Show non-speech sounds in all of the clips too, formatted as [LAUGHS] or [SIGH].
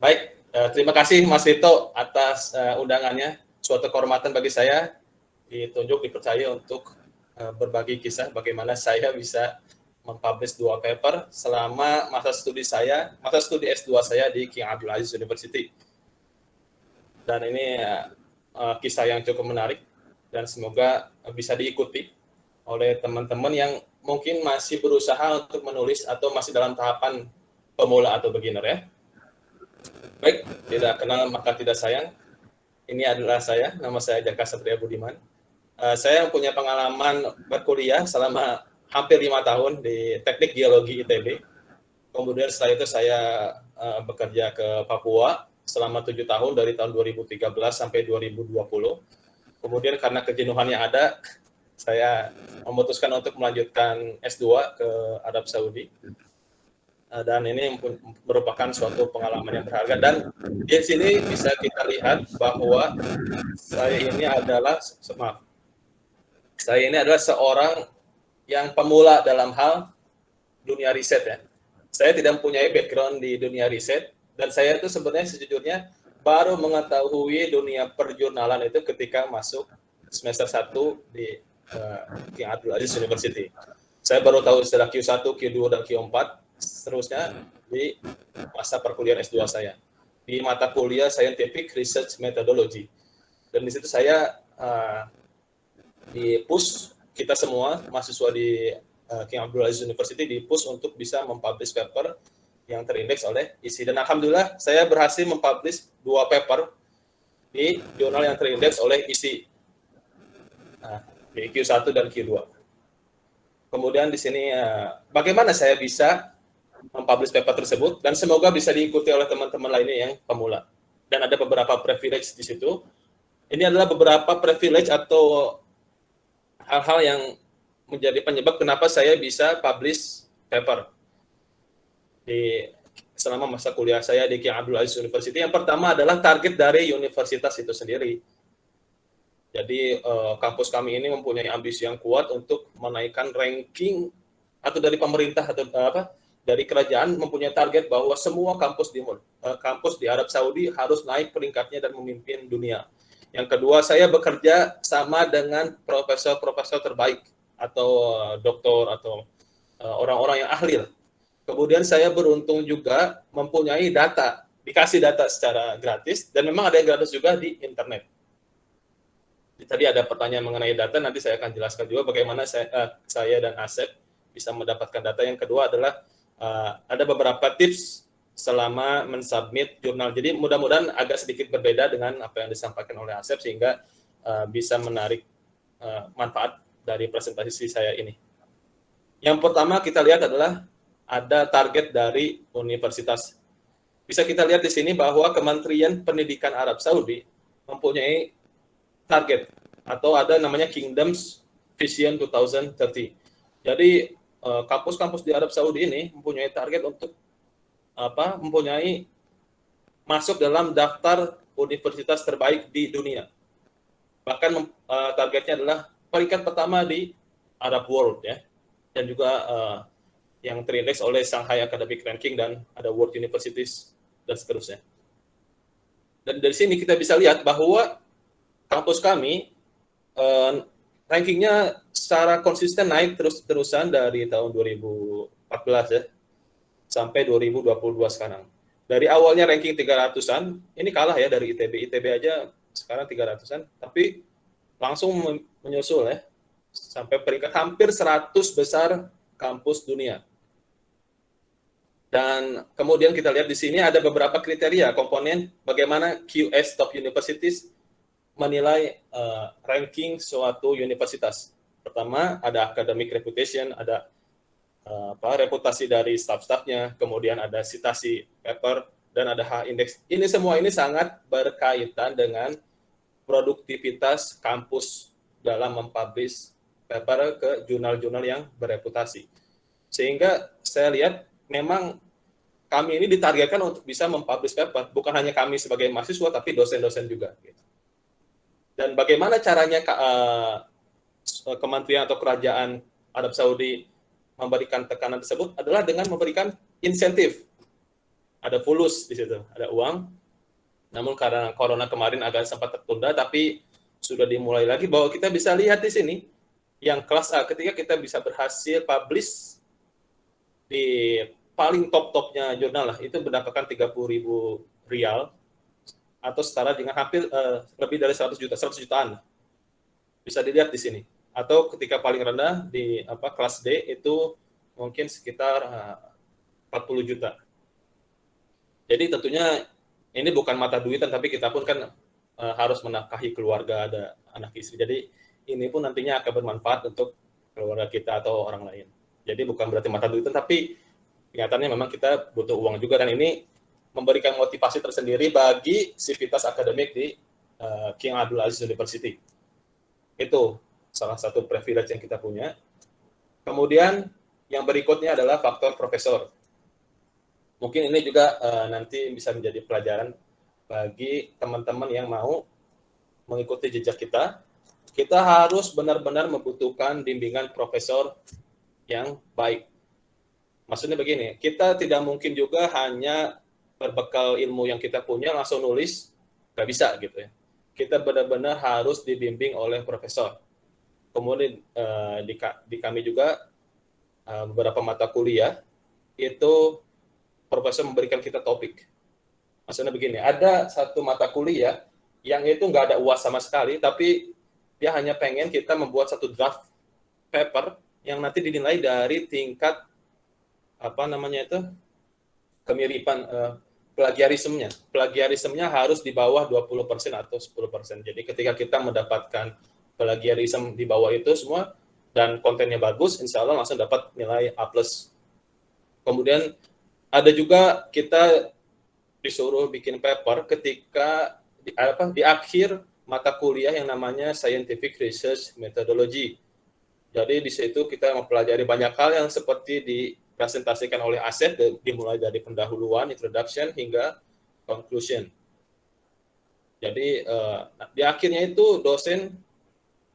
Baik, uh, terima kasih Mas Rito atas uh, undangannya. Suatu kehormatan bagi saya ditunjuk, dipercaya untuk uh, berbagi kisah bagaimana saya bisa mempublish dua paper selama masa studi saya, masa studi S2 saya di King Abdul Aziz University. Dan ini uh, kisah yang cukup menarik dan semoga bisa diikuti oleh teman-teman yang mungkin masih berusaha untuk menulis atau masih dalam tahapan pemula atau beginner ya. Baik, tidak kenal maka tidak sayang. Ini adalah saya, nama saya Jaka Satria Budiman. Uh, saya punya pengalaman berkuliah selama hampir lima tahun di Teknik Geologi ITB. Kemudian setelah itu saya uh, bekerja ke Papua selama tujuh tahun dari tahun 2013 sampai 2020. Kemudian karena kejenuhan yang ada, saya memutuskan untuk melanjutkan S2 ke Arab Saudi dan ini merupakan suatu pengalaman yang berharga. Dan di sini bisa kita lihat bahwa saya ini adalah maaf. Saya ini adalah seorang yang pemula dalam hal dunia riset ya. Saya tidak mempunyai background di dunia riset dan saya itu sebenarnya sejujurnya baru mengetahui dunia perjurnalan itu ketika masuk semester 1 di uh, King Abdul Aziz University. Saya baru tahu istilah Q1, Q2, dan Q4 seterusnya di masa perkuliahan S2 saya. Di mata kuliah Scientific Research Methodology. Dan di situ saya uh, di push kita semua mahasiswa di uh, King Abdul Aziz University di push untuk bisa mempublish paper yang terindeks oleh isi. Dan Alhamdulillah saya berhasil mempublish dua paper di jurnal yang terindeks oleh isi. Nah, di Q1 dan Q2. Kemudian di sini, uh, bagaimana saya bisa mempublish paper tersebut dan semoga bisa diikuti oleh teman-teman lainnya yang pemula. Dan ada beberapa privilege di situ. Ini adalah beberapa privilege atau hal-hal yang menjadi penyebab kenapa saya bisa publish paper di selama masa kuliah saya di King Abdul Aziz University. Yang pertama adalah target dari universitas itu sendiri. Jadi uh, kampus kami ini mempunyai ambisi yang kuat untuk menaikkan ranking atau dari pemerintah atau uh, apa dari kerajaan mempunyai target bahwa semua kampus di uh, kampus di Arab Saudi harus naik peringkatnya dan memimpin dunia. Yang kedua, saya bekerja sama dengan profesor-profesor terbaik atau uh, doktor atau eh, orang-orang yang ahli. Kemudian saya beruntung juga mempunyai data, dikasih data secara gratis dan memang ada yang gratis juga di internet. Tadi ada pertanyaan mengenai data, nanti saya akan jelaskan juga bagaimana saya, saya dan Asep bisa mendapatkan data. Yang kedua adalah uh, ada beberapa tips selama mensubmit jurnal. Jadi mudah-mudahan agak sedikit berbeda dengan apa yang disampaikan oleh Asep sehingga uh, bisa menarik uh, manfaat dari presentasi saya ini. Yang pertama kita lihat adalah ada target dari universitas. Bisa kita lihat di sini bahwa Kementerian Pendidikan Arab Saudi mempunyai target atau ada namanya Kingdoms Vision 2030. Jadi kampus-kampus di Arab Saudi ini mempunyai target untuk apa? Mempunyai masuk dalam daftar universitas terbaik di dunia. Bahkan uh, targetnya adalah peringkat pertama di Arab World ya, dan juga uh, yang terindeks oleh Shanghai Academic Ranking dan ada World Universities dan seterusnya. Dan dari sini kita bisa lihat bahwa kampus kami uh, rankingnya secara konsisten naik terus-terusan dari tahun 2014 ya sampai 2022 sekarang. Dari awalnya ranking 300-an, ini kalah ya dari ITB. ITB aja sekarang 300-an, tapi langsung menyusul ya sampai peringkat hampir 100 besar kampus dunia. Dan kemudian kita lihat di sini ada beberapa kriteria komponen bagaimana QS Top Universities menilai uh, ranking suatu universitas. Pertama, ada academic reputation, ada uh, apa, reputasi dari staff-staffnya, kemudian ada citasi paper, dan ada H index. Ini semua ini sangat berkaitan dengan produktivitas kampus dalam mempublish paper ke jurnal-jurnal yang bereputasi. Sehingga saya lihat memang kami ini ditargetkan untuk bisa mempublish paper, bukan hanya kami sebagai mahasiswa, tapi dosen-dosen juga. Gitu. Dan bagaimana caranya uh, kementerian atau kerajaan Arab Saudi memberikan tekanan tersebut adalah dengan memberikan insentif. ada fulus di situ, ada uang. Namun karena corona kemarin agak sempat tertunda, tapi sudah dimulai lagi bahwa kita bisa lihat di sini yang kelas A ketika kita bisa berhasil publish di paling top-topnya jurnal lah itu mendapatkan 30 ribu rial atau setara dengan hampir uh, lebih dari 100 juta 100 jutaan. Bisa dilihat di sini. Atau ketika paling rendah di apa kelas D itu mungkin sekitar uh, 40 juta. Jadi tentunya ini bukan mata duitan tapi kita pun kan uh, harus menafkahi keluarga ada anak istri. Jadi ini pun nantinya akan bermanfaat untuk keluarga kita atau orang lain. Jadi bukan berarti mata duitan tapi kenyataannya memang kita butuh uang juga. Dan ini memberikan motivasi tersendiri bagi sivitas akademik di uh, King Abdul Aziz University. Itu salah satu privilege yang kita punya. Kemudian yang berikutnya adalah faktor profesor. Mungkin ini juga uh, nanti bisa menjadi pelajaran bagi teman-teman yang mau mengikuti jejak kita. Kita harus benar-benar membutuhkan bimbingan profesor yang baik Maksudnya begini, kita tidak mungkin juga hanya berbekal ilmu yang kita punya langsung nulis, nggak bisa gitu ya. Kita benar-benar harus dibimbing oleh profesor. Kemudian uh, di, di kami juga uh, beberapa mata kuliah itu profesor memberikan kita topik. Maksudnya begini, ada satu mata kuliah yang itu nggak ada uas sama sekali, tapi dia hanya pengen kita membuat satu draft paper yang nanti dinilai dari tingkat apa namanya itu kemiripan uh, plagiarismenya. Plagiarismenya harus di bawah 20% atau 10%. Jadi ketika kita mendapatkan plagiarisme di bawah itu semua dan kontennya bagus, insya Allah langsung dapat nilai A+. Kemudian ada juga kita disuruh bikin paper ketika di, apa, di akhir mata kuliah yang namanya Scientific Research Methodology. Jadi di situ kita mempelajari banyak hal yang seperti di dipresentasikan oleh Asep dimulai dari pendahuluan, introduction hingga conclusion. Jadi uh, di akhirnya itu dosen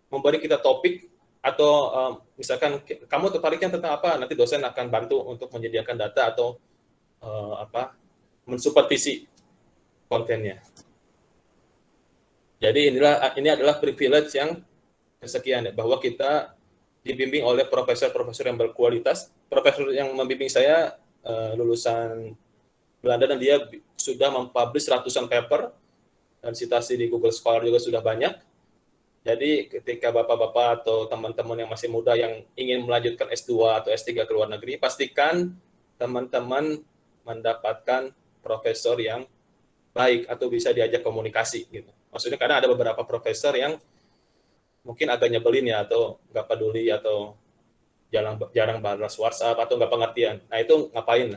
memberi kita topik atau uh, misalkan kamu tertariknya tentang apa, nanti dosen akan bantu untuk menyediakan data atau uh, apa mensupervisi kontennya. Jadi inilah ini adalah privilege yang kesekian ya, bahwa kita dibimbing oleh profesor-profesor yang berkualitas. Profesor yang membimbing saya uh, lulusan Belanda dan dia sudah mempublish ratusan paper dan citasi di Google Scholar juga sudah banyak. Jadi ketika bapak-bapak atau teman-teman yang masih muda yang ingin melanjutkan S2 atau S3 ke luar negeri, pastikan teman-teman mendapatkan profesor yang baik atau bisa diajak komunikasi gitu. Maksudnya karena ada beberapa profesor yang mungkin agak nyebelin ya atau nggak peduli atau jarang jarang balas WhatsApp atau nggak pengertian. Nah itu ngapain?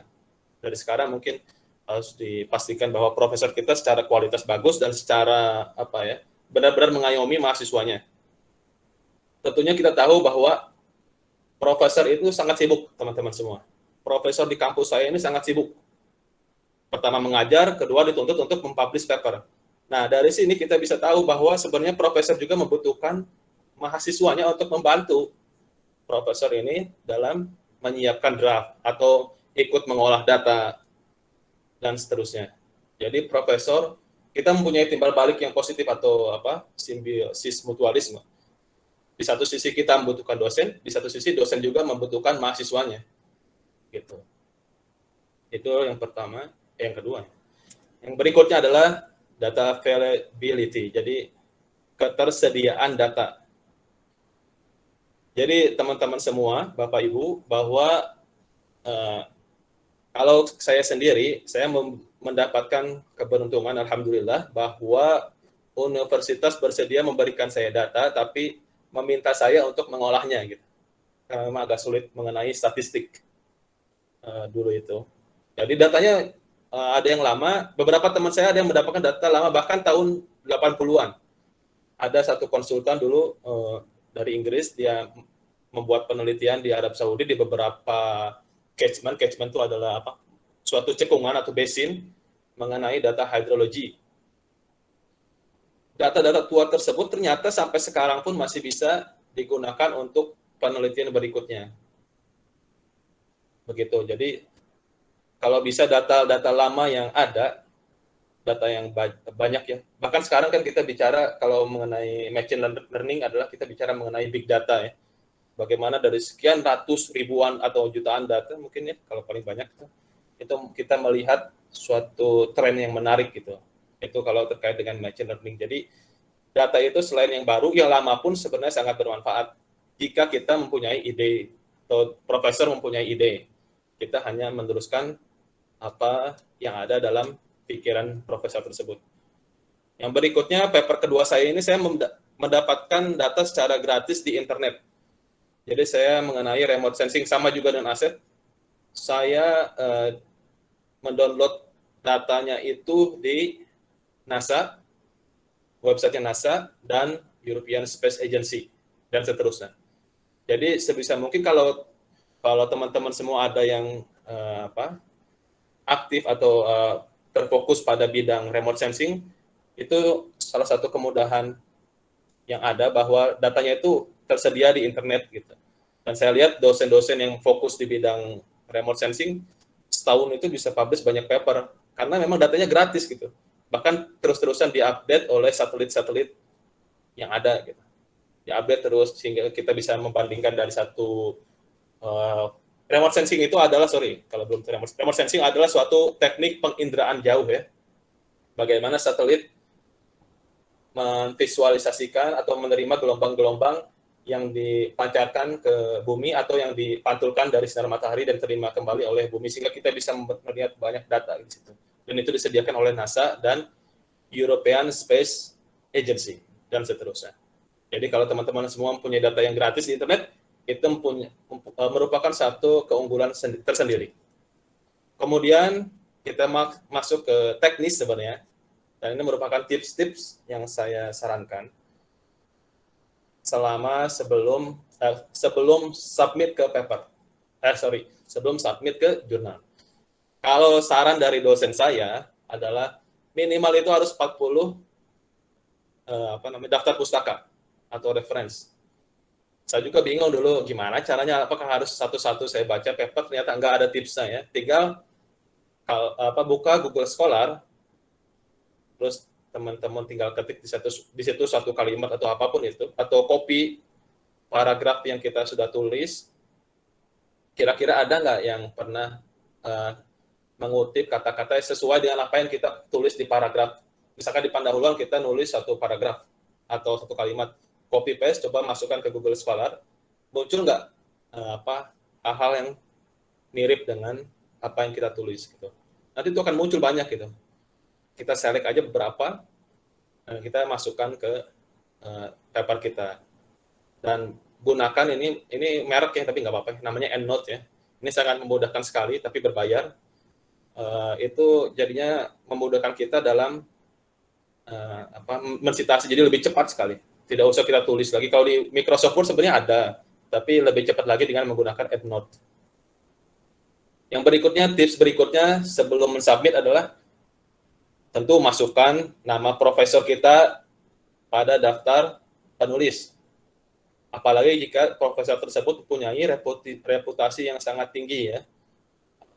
Dari sekarang mungkin harus dipastikan bahwa profesor kita secara kualitas bagus dan secara apa ya benar-benar mengayomi mahasiswanya. Tentunya kita tahu bahwa profesor itu sangat sibuk teman-teman semua. Profesor di kampus saya ini sangat sibuk. Pertama mengajar, kedua dituntut untuk mempublish paper. Nah, dari sini kita bisa tahu bahwa sebenarnya profesor juga membutuhkan mahasiswanya untuk membantu profesor ini dalam menyiapkan draft atau ikut mengolah data dan seterusnya. Jadi profesor kita mempunyai timbal balik yang positif atau apa simbiosis mutualisme. Di satu sisi kita membutuhkan dosen, di satu sisi dosen juga membutuhkan mahasiswanya. Gitu. Itu yang pertama, yang kedua. Yang berikutnya adalah data availability. Jadi ketersediaan data. Jadi teman-teman semua, Bapak Ibu, bahwa uh, kalau saya sendiri, saya mendapatkan keberuntungan, Alhamdulillah, bahwa universitas bersedia memberikan saya data, tapi meminta saya untuk mengolahnya. gitu. Karena memang agak sulit mengenai statistik uh, dulu itu. Jadi datanya uh, ada yang lama, beberapa teman saya ada yang mendapatkan data lama, bahkan tahun 80-an. Ada satu konsultan dulu uh, dari Inggris, dia membuat penelitian di Arab Saudi di beberapa catchment. Catchment itu adalah apa? Suatu cekungan atau basin mengenai data hidrologi. Data-data tua tersebut ternyata sampai sekarang pun masih bisa digunakan untuk penelitian berikutnya. Begitu. Jadi kalau bisa data-data lama yang ada, data yang banyak ya. Bahkan sekarang kan kita bicara kalau mengenai machine learning adalah kita bicara mengenai big data ya. Bagaimana dari sekian ratus ribuan atau jutaan data mungkin ya kalau paling banyak itu kita melihat suatu tren yang menarik gitu. Itu kalau terkait dengan machine learning. Jadi data itu selain yang baru, yang lama pun sebenarnya sangat bermanfaat jika kita mempunyai ide atau profesor mempunyai ide. Kita hanya meneruskan apa yang ada dalam pikiran profesor tersebut. Yang berikutnya, paper kedua saya ini saya mendapatkan data secara gratis di internet. Jadi saya mengenai remote sensing sama juga dengan aset. Saya uh, mendownload datanya itu di NASA, website NASA, dan European Space Agency, dan seterusnya. Jadi sebisa mungkin kalau kalau teman-teman semua ada yang uh, apa aktif atau uh, terfokus pada bidang remote sensing, itu salah satu kemudahan yang ada bahwa datanya itu tersedia di internet gitu. Dan saya lihat dosen-dosen yang fokus di bidang remote sensing setahun itu bisa publish banyak paper karena memang datanya gratis gitu. Bahkan terus-terusan diupdate oleh satelit-satelit yang ada gitu diupdate terus sehingga kita bisa membandingkan dari satu uh, remote sensing itu adalah sorry kalau belum remote, remote sensing adalah suatu teknik penginderaan jauh ya bagaimana satelit memvisualisasikan atau menerima gelombang-gelombang yang dipancarkan ke bumi atau yang dipantulkan dari sinar matahari dan terima kembali oleh bumi sehingga kita bisa melihat banyak data di situ. Dan itu disediakan oleh NASA dan European Space Agency dan seterusnya. Jadi kalau teman-teman semua mempunyai data yang gratis di internet, itu mempunyai, e, merupakan satu keunggulan tersendiri. Kemudian kita masuk ke teknis sebenarnya, dan ini merupakan tips-tips yang saya sarankan selama sebelum eh, sebelum submit ke paper. Eh sorry, sebelum submit ke jurnal. Kalau saran dari dosen saya adalah minimal itu harus 40 eh, apa namanya daftar pustaka atau reference. Saya juga bingung dulu gimana caranya, apakah harus satu-satu saya baca paper, ternyata nggak ada tipsnya ya. Tinggal apa buka Google Scholar, terus teman-teman tinggal ketik di situ, di situ satu kalimat atau apa pun itu, atau copy paragraf yang kita sudah tulis, kira-kira ada nggak yang pernah uh, mengutip kata-kata sesuai dengan apa yang kita tulis di paragraf. Misalkan di pendahuluan kita nulis satu paragraf atau satu kalimat copy paste coba masukkan ke Google Scholar. Muncul nggak uh, apa hal-hal yang mirip dengan apa yang kita tulis gitu. Nanti itu akan muncul banyak gitu. Kita select aja beberapa uh, kita masukkan ke uh, paper kita. Dan gunakan ini ini merek ya tapi nggak apa-apa namanya EndNote ya. Ini sangat memudahkan sekali tapi berbayar. Uh, itu jadinya memudahkan kita dalam uh, apa mensitasi. Jadi lebih cepat sekali tidak usah kita tulis lagi. Kalau di Microsoft Word sebenarnya ada, tapi lebih cepat lagi dengan menggunakan EndNote. Yang berikutnya, tips berikutnya sebelum mensubmit adalah tentu masukkan nama profesor kita pada daftar penulis. Apalagi jika profesor tersebut mempunyai reputasi yang sangat tinggi ya.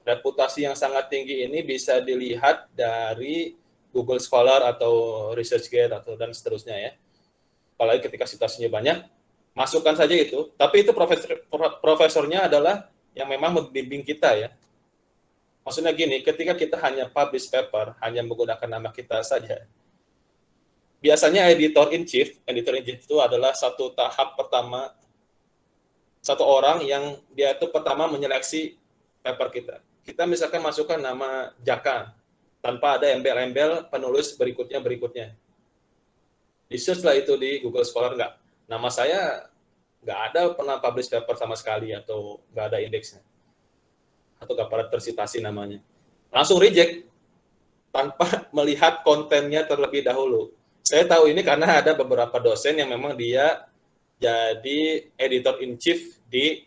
Reputasi yang sangat tinggi ini bisa dilihat dari Google Scholar atau ResearchGate atau dan seterusnya ya apalagi ketika citasinya banyak, masukkan saja itu. Tapi itu profesor, profesornya adalah yang memang membimbing kita ya. Maksudnya gini, ketika kita hanya publish paper, hanya menggunakan nama kita saja, biasanya editor in chief, editor in chief itu adalah satu tahap pertama, satu orang yang dia itu pertama menyeleksi paper kita. Kita misalkan masukkan nama Jaka, tanpa ada embel-embel penulis berikutnya berikutnya di search lah itu di Google Scholar nggak. Nama saya nggak ada pernah publish paper sama sekali atau nggak ada indeksnya. Atau nggak pernah tersitasi namanya. Langsung reject tanpa [LAUGHS] melihat kontennya terlebih dahulu. Saya tahu ini karena ada beberapa dosen yang memang dia jadi editor in chief di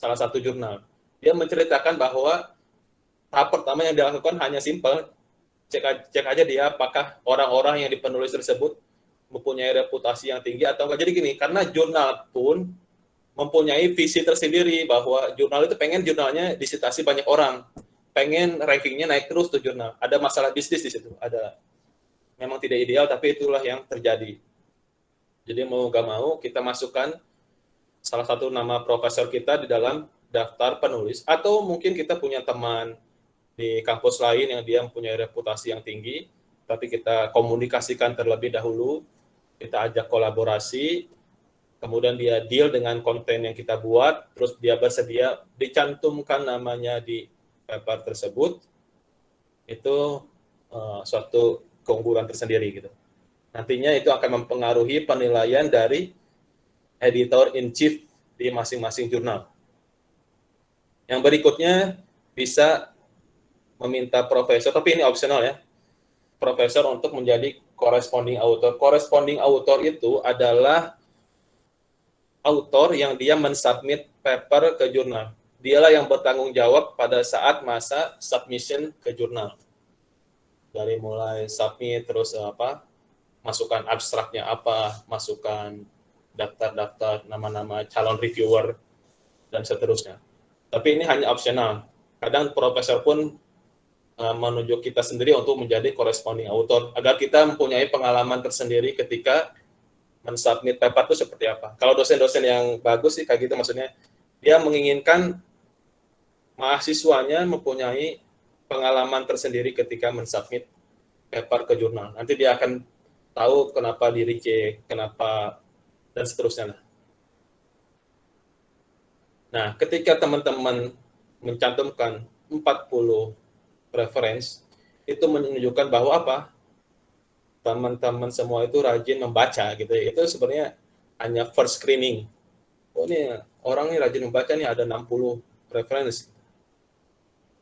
salah satu jurnal. Dia menceritakan bahwa tahap pertama yang dilakukan hanya simple, cek, cek aja dia apakah orang-orang yang dipenulis tersebut mempunyai reputasi yang tinggi atau enggak. Jadi gini, karena jurnal pun mempunyai visi tersendiri bahwa jurnal itu pengen jurnalnya disitasi banyak orang. pengen rankingnya naik terus tuh jurnal. Ada masalah bisnis di situ, ada memang tidak ideal tapi itulah yang terjadi. Jadi mau gak mau kita masukkan salah satu nama profesor kita di dalam daftar penulis atau mungkin kita punya teman di kampus lain yang dia mempunyai reputasi yang tinggi tapi kita komunikasikan terlebih dahulu kita ajak kolaborasi kemudian dia deal dengan konten yang kita buat terus dia bersedia dicantumkan namanya di paper tersebut itu uh, suatu keunggulan tersendiri gitu nantinya itu akan mempengaruhi penilaian dari editor in chief di masing-masing jurnal. Yang berikutnya bisa meminta profesor, tapi ini opsional ya, profesor untuk menjadi corresponding author. Corresponding author itu adalah author yang dia mensubmit paper ke jurnal. Dialah yang bertanggung jawab pada saat masa submission ke jurnal. Dari mulai submit, terus apa, masukkan abstraknya apa, masukkan daftar-daftar nama-nama calon reviewer, dan seterusnya. Tapi ini hanya opsional. Kadang profesor pun uh, menunjuk kita sendiri untuk menjadi corresponding author, agar kita mempunyai pengalaman tersendiri ketika mensubmit paper itu seperti apa. Kalau dosen-dosen yang bagus sih kayak gitu maksudnya, dia menginginkan mahasiswanya mempunyai pengalaman tersendiri ketika mensubmit paper ke jurnal. Nanti dia akan tahu kenapa di reject, kenapa dan seterusnya. Nah, ketika teman-teman mencantumkan 40 reference, itu menunjukkan bahwa apa? Teman-teman semua itu rajin membaca gitu ya. Itu sebenarnya hanya first screening. Oh ini orang ini rajin membaca nih ada 60 reference.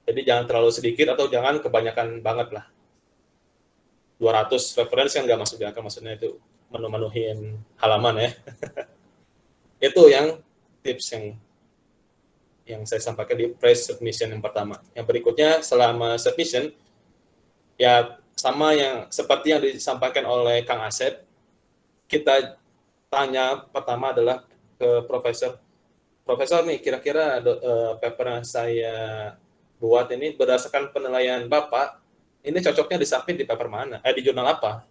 Jadi jangan terlalu sedikit atau jangan kebanyakan banget lah. 200 reference kan nggak masuk di akal maksudnya itu menu-menuhin halaman ya. [LAUGHS] itu yang tips yang yang saya sampaikan di press submission yang pertama. Yang berikutnya selama submission ya sama yang seperti yang disampaikan oleh Kang Asep, kita tanya pertama adalah ke profesor. Profesor nih kira-kira uh, paper yang saya buat ini berdasarkan penilaian Bapak, ini cocoknya disubmit di paper mana? Eh di jurnal apa?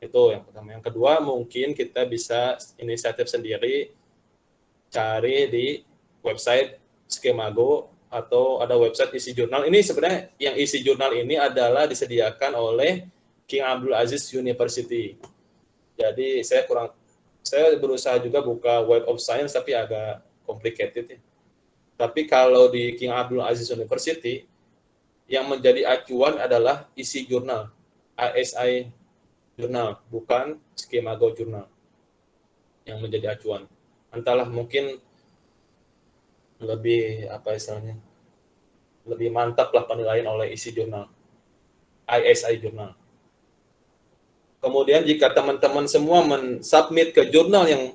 Itu yang pertama. Yang kedua, mungkin kita bisa inisiatif sendiri cari di website Skemago atau ada website isi jurnal. Ini sebenarnya yang isi jurnal ini adalah disediakan oleh King Abdul Aziz University. Jadi saya kurang saya berusaha juga buka Web of Science tapi agak complicated ya. Tapi kalau di King Abdul Aziz University yang menjadi acuan adalah isi jurnal ASI jurnal, bukan skema Go jurnal yang menjadi acuan. Entahlah mungkin lebih apa istilahnya lebih mantap lah penilaian oleh isi jurnal ISI jurnal. Kemudian jika teman-teman semua mensubmit ke jurnal yang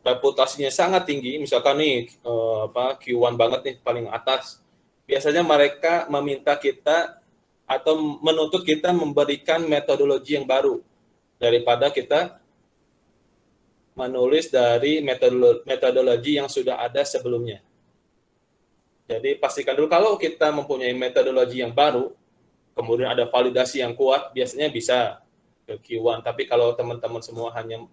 reputasinya sangat tinggi, misalkan nih eh, apa Q1 banget nih paling atas, biasanya mereka meminta kita atau menuntut kita memberikan metodologi yang baru daripada kita menulis dari metodologi yang sudah ada sebelumnya. Jadi pastikan dulu kalau kita mempunyai metodologi yang baru, kemudian ada validasi yang kuat, biasanya bisa ke Q1. Tapi kalau teman-teman semua hanya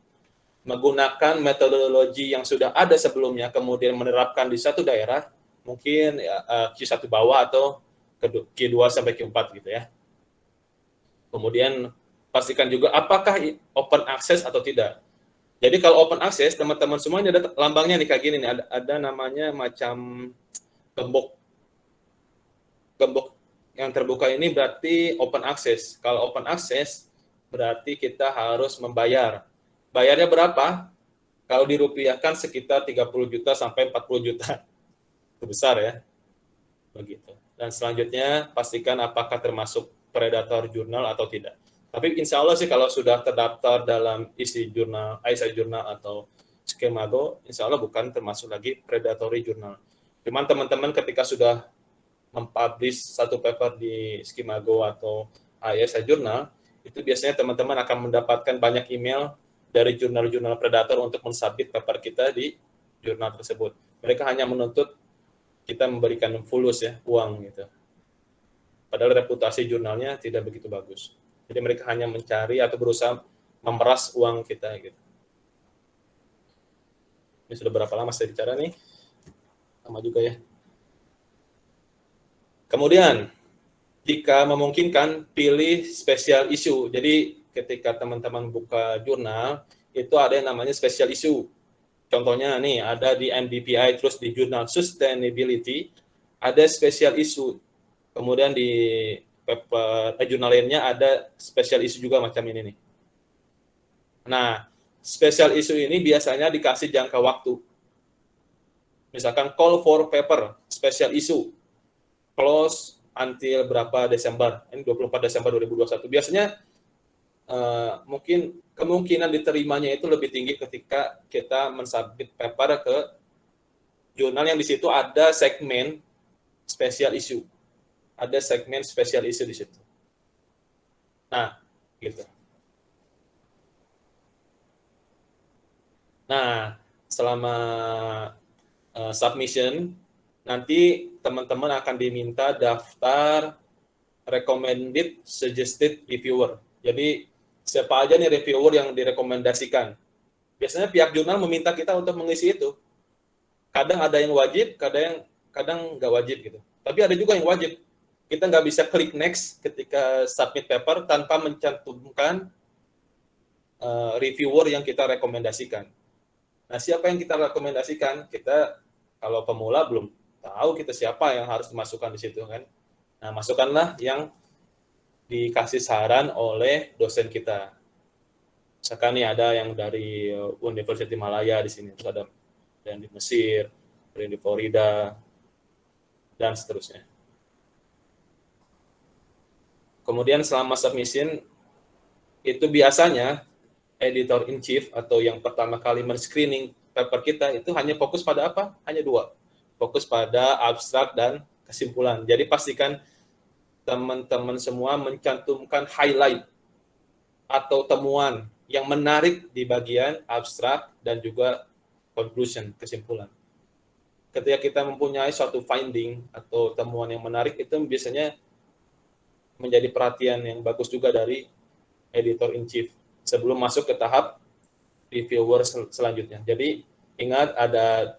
menggunakan metodologi yang sudah ada sebelumnya, kemudian menerapkan di satu daerah, mungkin ya, eh, Q1 bawah atau Q2 sampai Q4 gitu ya. Kemudian pastikan juga apakah open access atau tidak. Jadi kalau open access, teman-teman semuanya ada lambangnya nih kayak gini nih, ada, ada namanya macam gembok. Gembok yang terbuka ini berarti open access. Kalau open access, berarti kita harus membayar. Bayarnya berapa? Kalau dirupiahkan sekitar 30 juta sampai 40 juta. [LAUGHS] Itu besar ya. Begitu. Dan selanjutnya pastikan apakah termasuk predator jurnal atau tidak. Tapi insya Allah sih kalau sudah terdaftar dalam isi jurnal, ISI jurnal atau skemago, insya Allah bukan termasuk lagi predatory jurnal. Cuman teman-teman ketika sudah mempublish satu paper di skemago atau ISI jurnal, itu biasanya teman-teman akan mendapatkan banyak email dari jurnal-jurnal predator untuk mensubmit paper kita di jurnal tersebut. Mereka hanya menuntut kita memberikan fulus ya, uang gitu. Padahal reputasi jurnalnya tidak begitu bagus. Jadi mereka hanya mencari atau berusaha memeras uang kita gitu. Ini sudah berapa lama saya bicara nih? Sama juga ya. Kemudian, jika memungkinkan, pilih spesial isu. Jadi, ketika teman-teman buka jurnal, itu ada yang namanya spesial isu. Contohnya nih, ada di MDPI, terus di jurnal Sustainability, ada spesial isu. Kemudian di paper, eh, jurnal lainnya ada spesial isu juga macam ini nih. Nah, spesial isu ini biasanya dikasih jangka waktu. Misalkan call for paper, spesial isu, close until berapa Desember, ini 24 Desember 2021. Biasanya uh, mungkin kemungkinan diterimanya itu lebih tinggi ketika kita mensubmit paper ke jurnal yang di situ ada segmen spesial isu. Ada segmen spesial isu di situ. Nah, gitu. Nah, selama uh, submission, nanti teman-teman akan diminta daftar recommended suggested reviewer. Jadi siapa aja nih reviewer yang direkomendasikan. Biasanya pihak jurnal meminta kita untuk mengisi itu. Kadang ada yang wajib, kadang yang kadang nggak wajib gitu. Tapi ada juga yang wajib. Kita nggak bisa klik next ketika submit paper tanpa mencantumkan uh, reviewer yang kita rekomendasikan. Nah, siapa yang kita rekomendasikan? Kita kalau pemula belum tahu kita siapa yang harus dimasukkan di situ kan. Nah, masukkanlah yang dikasih saran oleh dosen kita. Misalkan nih ada yang dari Universitas Malaya di sini, terus ada yang di Mesir, yang di Florida, dan seterusnya. Kemudian selama submission, itu biasanya editor in chief atau yang pertama kali men-screening paper kita itu hanya fokus pada apa? Hanya dua. Fokus pada abstrak dan kesimpulan. Jadi pastikan teman-teman semua mencantumkan highlight atau temuan yang menarik di bagian abstrak dan juga conclusion, kesimpulan. Ketika kita mempunyai suatu finding atau temuan yang menarik, itu biasanya menjadi perhatian yang bagus juga dari editor in chief sebelum masuk ke tahap reviewer sel selanjutnya. Jadi ingat ada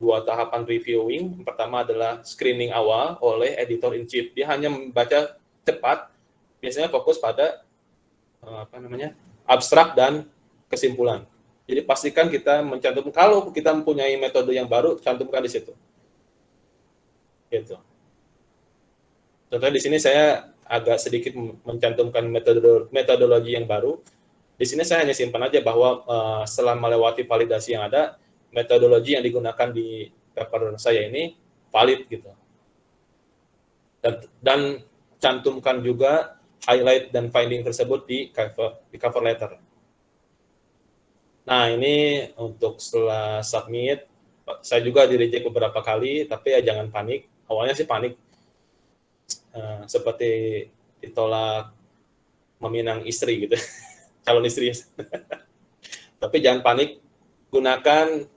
dua tahapan reviewing. Pertama adalah screening awal oleh editor in chief. Dia hanya membaca cepat, biasanya fokus pada eh, apa namanya abstrak dan kesimpulan. Jadi pastikan kita mencantumkan kalau kita mempunyai metode yang baru, cantumkan di situ. Gitu. Contohnya di sini saya agak sedikit mencantumkan metodologi yang baru. Di sini saya hanya simpan aja bahwa uh, setelah melewati validasi yang ada, metodologi yang digunakan di paper saya ini valid gitu. Dan, dan cantumkan juga highlight dan finding tersebut di cover, di cover letter. Nah, ini untuk setelah submit, saya juga di reject beberapa kali, tapi ya jangan panik. Awalnya sih panik, uh, seperti ditolak meminang istri gitu, [LAUGHS] calon istri. [LAUGHS] tapi jangan panik, gunakan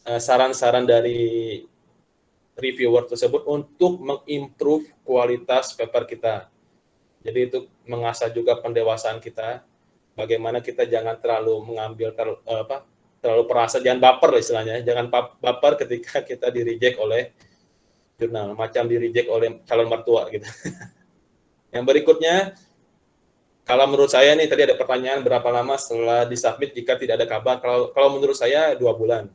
Eh, saran-saran dari reviewer tersebut untuk mengimprove kualitas paper kita. Jadi itu mengasah juga pendewasaan kita, bagaimana kita jangan terlalu mengambil ter, apa, terlalu perasa, jangan baper istilahnya, jangan baper ketika [LAUGHS] kita di reject oleh jurnal, macam di reject oleh calon mertua gitu. [LAUGHS] Yang berikutnya, kalau menurut saya nih tadi ada pertanyaan berapa lama setelah disubmit jika tidak ada kabar. Kalau kalau menurut saya dua bulan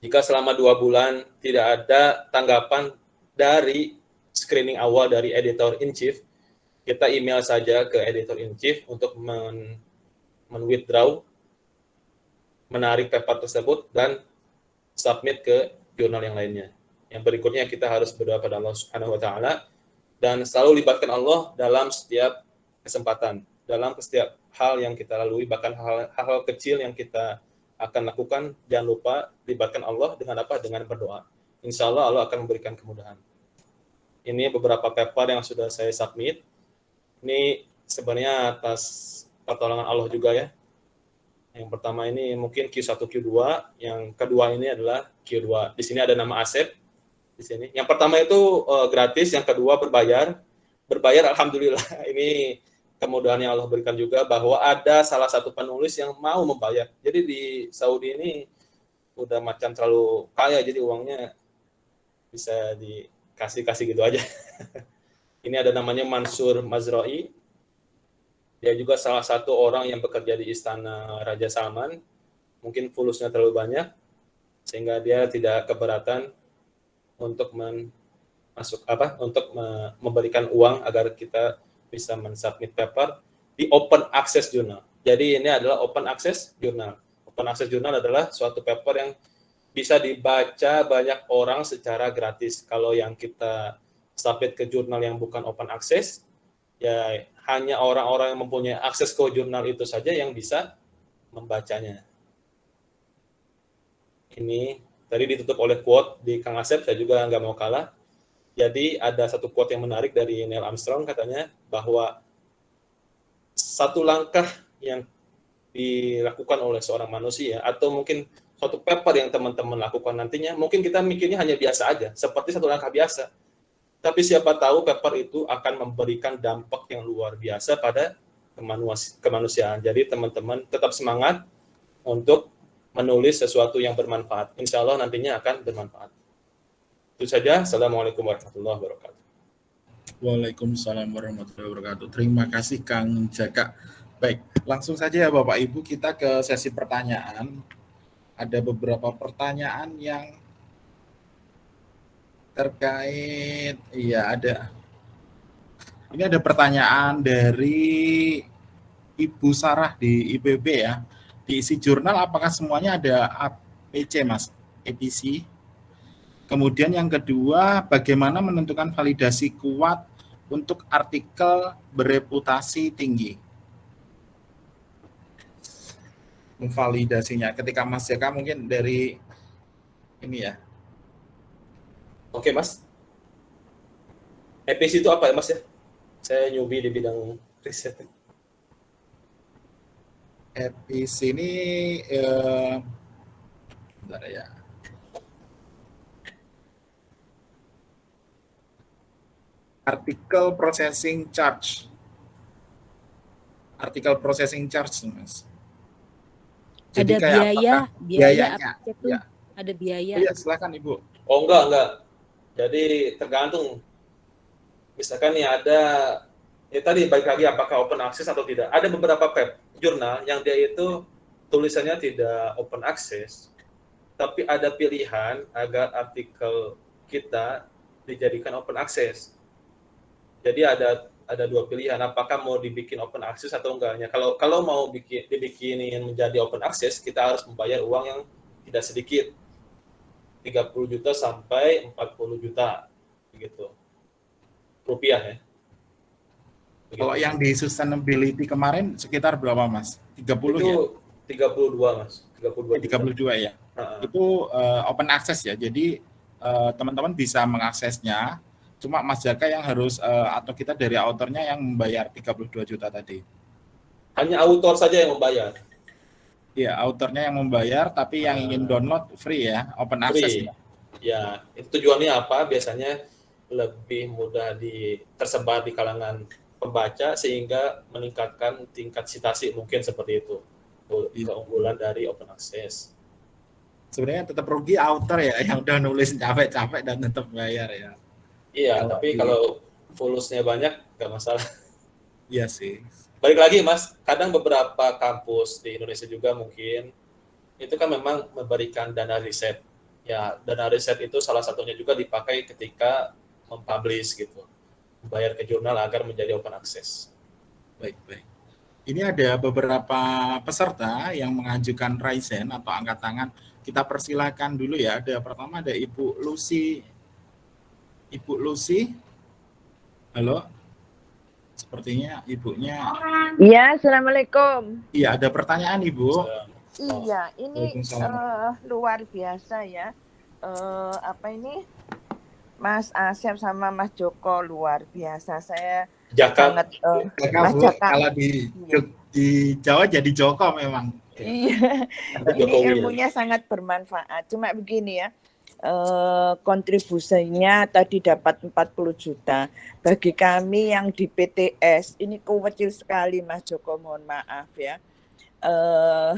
jika selama dua bulan tidak ada tanggapan dari screening awal dari editor in chief, kita email saja ke editor in chief untuk men, men withdraw, menarik paper tersebut dan submit ke jurnal yang lainnya. Yang berikutnya kita harus berdoa pada Allah Subhanahu wa taala dan selalu libatkan Allah dalam setiap kesempatan, dalam setiap hal yang kita lalui, bahkan hal-hal kecil yang kita akan lakukan, jangan lupa libatkan Allah dengan apa? Dengan berdoa. Insya Allah Allah akan memberikan kemudahan. Ini beberapa paper yang sudah saya submit. Ini sebenarnya atas pertolongan Allah juga ya. Yang pertama ini mungkin Q1, Q2. Yang kedua ini adalah Q2. Di sini ada nama Asep. di sini. Yang pertama itu uh, gratis, yang kedua berbayar. Berbayar, alhamdulillah [LAUGHS] ini kemudahan yang Allah berikan juga bahwa ada salah satu penulis yang mau membayar. Jadi di Saudi ini udah macam terlalu kaya, jadi uangnya bisa dikasih-kasih gitu aja. [LAUGHS] ini ada namanya Mansur Mazroi. Dia juga salah satu orang yang bekerja di istana Raja Salman. Mungkin fulusnya terlalu banyak, sehingga dia tidak keberatan untuk men masuk apa untuk me memberikan uang agar kita bisa mensubmit paper di open access journal. Jadi ini adalah open access journal. Open access journal adalah suatu paper yang bisa dibaca banyak orang secara gratis. Kalau yang kita submit ke jurnal yang bukan open access, ya hanya orang-orang yang mempunyai akses ke jurnal itu saja yang bisa membacanya. Ini Tadi ditutup oleh quote di Kang Asep, saya juga nggak mau kalah. Jadi ada satu quote yang menarik dari Neil Armstrong katanya bahwa satu langkah yang dilakukan oleh seorang manusia atau mungkin suatu paper yang teman-teman lakukan nantinya, mungkin kita mikirnya hanya biasa aja, seperti satu langkah biasa. Tapi siapa tahu paper itu akan memberikan dampak yang luar biasa pada kemanusiaan. Jadi teman-teman tetap semangat untuk menulis sesuatu yang bermanfaat. Insya Allah nantinya akan bermanfaat. Itu saja. Assalamualaikum warahmatullahi wabarakatuh. Waalaikumsalam warahmatullahi wabarakatuh. Terima kasih Kang Jaka. Baik, langsung saja ya Bapak Ibu kita ke sesi pertanyaan. Ada beberapa pertanyaan yang terkait, iya ada. Ini ada pertanyaan dari Ibu Sarah di IPB ya diisi jurnal apakah semuanya ada APC Mas, EPC? Kemudian yang kedua, bagaimana menentukan validasi kuat untuk artikel bereputasi tinggi? Validasinya ketika Mas Jaka mungkin dari ini ya. Oke Mas. EPC itu apa ya Mas ya? Saya newbie di bidang riset episode ini eh, bentar ya. Artikel processing charge. Artikel processing charge, Mas. Jadi ada biaya, biaya. Apa itu? Ya. Ada biaya. Oh, ya, silakan Ibu. Oh enggak, enggak. Jadi tergantung. Misalkan nih ada ya tadi baik lagi apakah open access atau tidak. Ada beberapa web jurnal yang dia itu tulisannya tidak open access, tapi ada pilihan agar artikel kita dijadikan open access. Jadi ada ada dua pilihan, apakah mau dibikin open access atau enggaknya. Kalau kalau mau bikin dibikinin menjadi open access, kita harus membayar uang yang tidak sedikit. 30 juta sampai 40 juta begitu. Rupiah ya. Kalau yang di sustainability kemarin sekitar berapa Mas? 30 itu ya? 32 Mas. 32. 32 ya. Uh-huh. Itu uh, open access ya. Jadi uh, teman-teman bisa mengaksesnya. Cuma Mas Jaka yang harus uh, atau kita dari autornya yang membayar 32 juta tadi. Hanya autor saja yang membayar. Iya, autornya yang membayar tapi yang ingin download free ya, open access free. ya. Ya, itu tujuannya apa? Biasanya lebih mudah di tersebar di kalangan pembaca sehingga meningkatkan tingkat citasi mungkin seperti itu iya. keunggulan dari open access. Sebenarnya tetap rugi author ya yang udah nulis capek-capek dan tetap bayar ya. Iya, kalau tapi di... kalau fulusnya banyak nggak masalah. [LAUGHS] Iya sih. Balik lagi mas, kadang beberapa kampus di Indonesia juga mungkin itu kan memang memberikan dana riset. Ya, dana riset itu salah satunya juga dipakai ketika mempublish gitu bayar ke jurnal agar menjadi open access. Baik, baik. Ini ada beberapa peserta yang mengajukan Ryzen atau angkat tangan. Kita persilakan dulu ya. Ada pertama ada Ibu Lucy. Ibu Lucy. Halo. Sepertinya ibunya. Iya, assalamualaikum. Iya, ada pertanyaan Ibu. Iya, ini uh, luar biasa ya. Uh, apa ini? Mas Asep sama Mas Joko luar biasa. Saya Jaka. sangat uh, Mas Jaka. Kalau di iya. di Jawa jadi Joko memang. Iya. Ini ilmunya sangat bermanfaat. Cuma begini ya. Eh, kontribusinya tadi dapat 40 juta. Bagi kami yang di PTS ini kecil sekali Mas Joko, mohon maaf ya. Eh,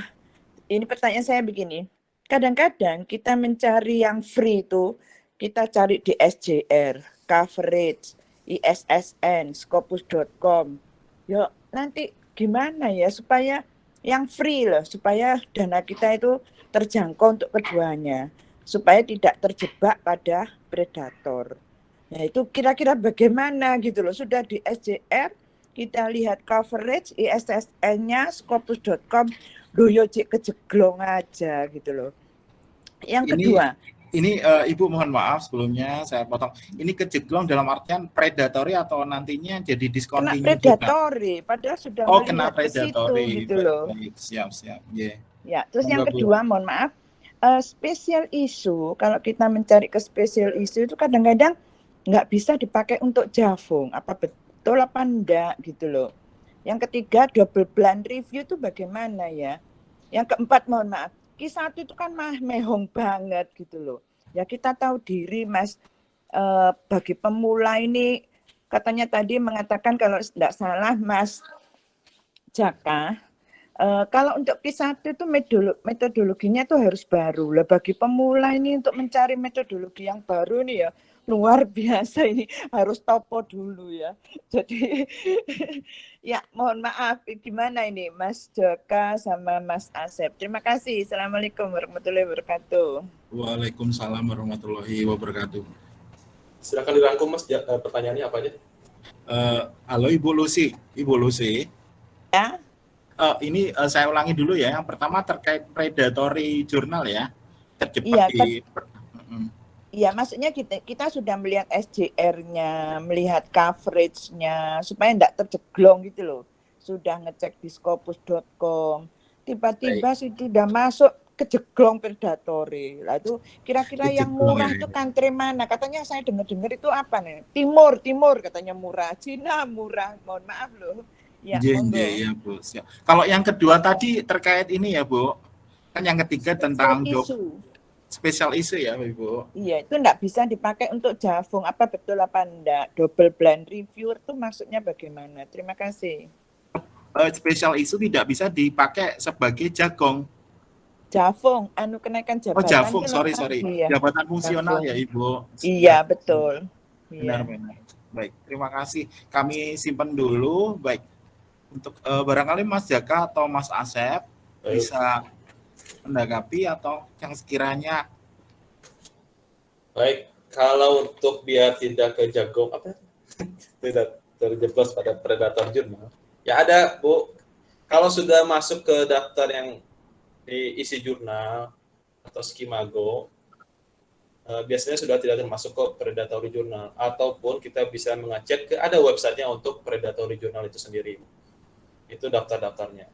ini pertanyaan saya begini, kadang-kadang kita mencari yang free itu kita cari di SJR, coverage, ISSN, scopus.com. Yuk nanti gimana ya supaya yang free loh, supaya dana kita itu terjangkau untuk keduanya, supaya tidak terjebak pada predator. Nah itu kira-kira bagaimana gitu loh, sudah di SJR, kita lihat coverage, ISSN-nya, scopus.com, doyo cik kejeglong aja gitu loh. Yang kedua, ini uh, Ibu mohon maaf sebelumnya saya potong. Ini kejeglong dalam artian predatory atau nantinya jadi discontinue kena predatory, juga? padahal sudah Oh, kena predatory gitu loh. Baik, siap, siap. Yeah. Ya, terus Mongga, yang kedua Bu. mohon maaf, uh, special issue kalau kita mencari ke special issue itu kadang-kadang nggak bisa dipakai untuk javung. Apa betul apa enggak gitu loh. Yang ketiga double blind review itu bagaimana ya? Yang keempat mohon maaf, kisah itu kan mah mehong banget gitu loh. Ya kita tahu diri Mas eh, bagi pemula ini katanya tadi mengatakan kalau tidak salah Mas Jaka eh, kalau untuk kisah itu metodologinya itu harus baru lah bagi pemula ini untuk mencari metodologi yang baru nih ya luar [LAUGHS] biasa ini harus topo dulu ya. Jadi [LAUGHS] ya mohon maaf gimana ini Mas Jaka sama Mas Asep. Terima kasih. Assalamualaikum warahmatullahi wabarakatuh. Waalaikumsalam warahmatullahi wabarakatuh. Silakan dirangkum Mas eh, pertanyaannya apa aja? Uh, halo Ibu Lucy, Ibu Lucy. Ya. Uh, ini uh, saya ulangi dulu ya. Yang pertama terkait predatory jurnal ya. Terjebak iya, di Iya, maksudnya kita kita sudah melihat SJR-nya, melihat coverage-nya supaya tidak terjeglong gitu loh. Sudah ngecek di scopus.com. Tiba-tiba sudah masuk kejeglong predatory. Lah itu kira-kira yang murah ya. itu country mana? Katanya saya dengar-dengar itu apa nih? Timur, Timur katanya murah. Cina murah. Mohon maaf loh. Ya, ya, Bu. Siap. Kalau yang kedua tadi terkait ini ya, Bu. Kan yang ketiga tentang isu spesial isu ya Ibu. Iya, itu enggak bisa dipakai untuk javung. Apa betul apa enggak? Double blind reviewer itu maksudnya bagaimana? Terima kasih. Uh, spesial isu tidak bisa dipakai sebagai jagong. Javung, anu kenaikan jabatan. Oh, javung, sorry, sorry. Iya. Jabatan fungsional javung. ya Ibu. Iya, betul. Benar, iya. benar. Baik, terima kasih. Kami simpan dulu. Baik, untuk uh, barangkali Mas Jaka atau Mas Asep Baik. bisa menanggapi atau yang sekiranya? Baik kalau untuk biar tidak kejagong apa? [LAUGHS] Tidak terjeblos pada predator jurnal ya. Ada bu. Kalau sudah masuk ke daftar yang diisi jurnal atau skimago eh, biasanya sudah tidak termasuk ke predatory jurnal. Ataupun kita bisa mengecek ke ada websitenya untuk predatory jurnal itu sendiri itu daftar-daftarnya.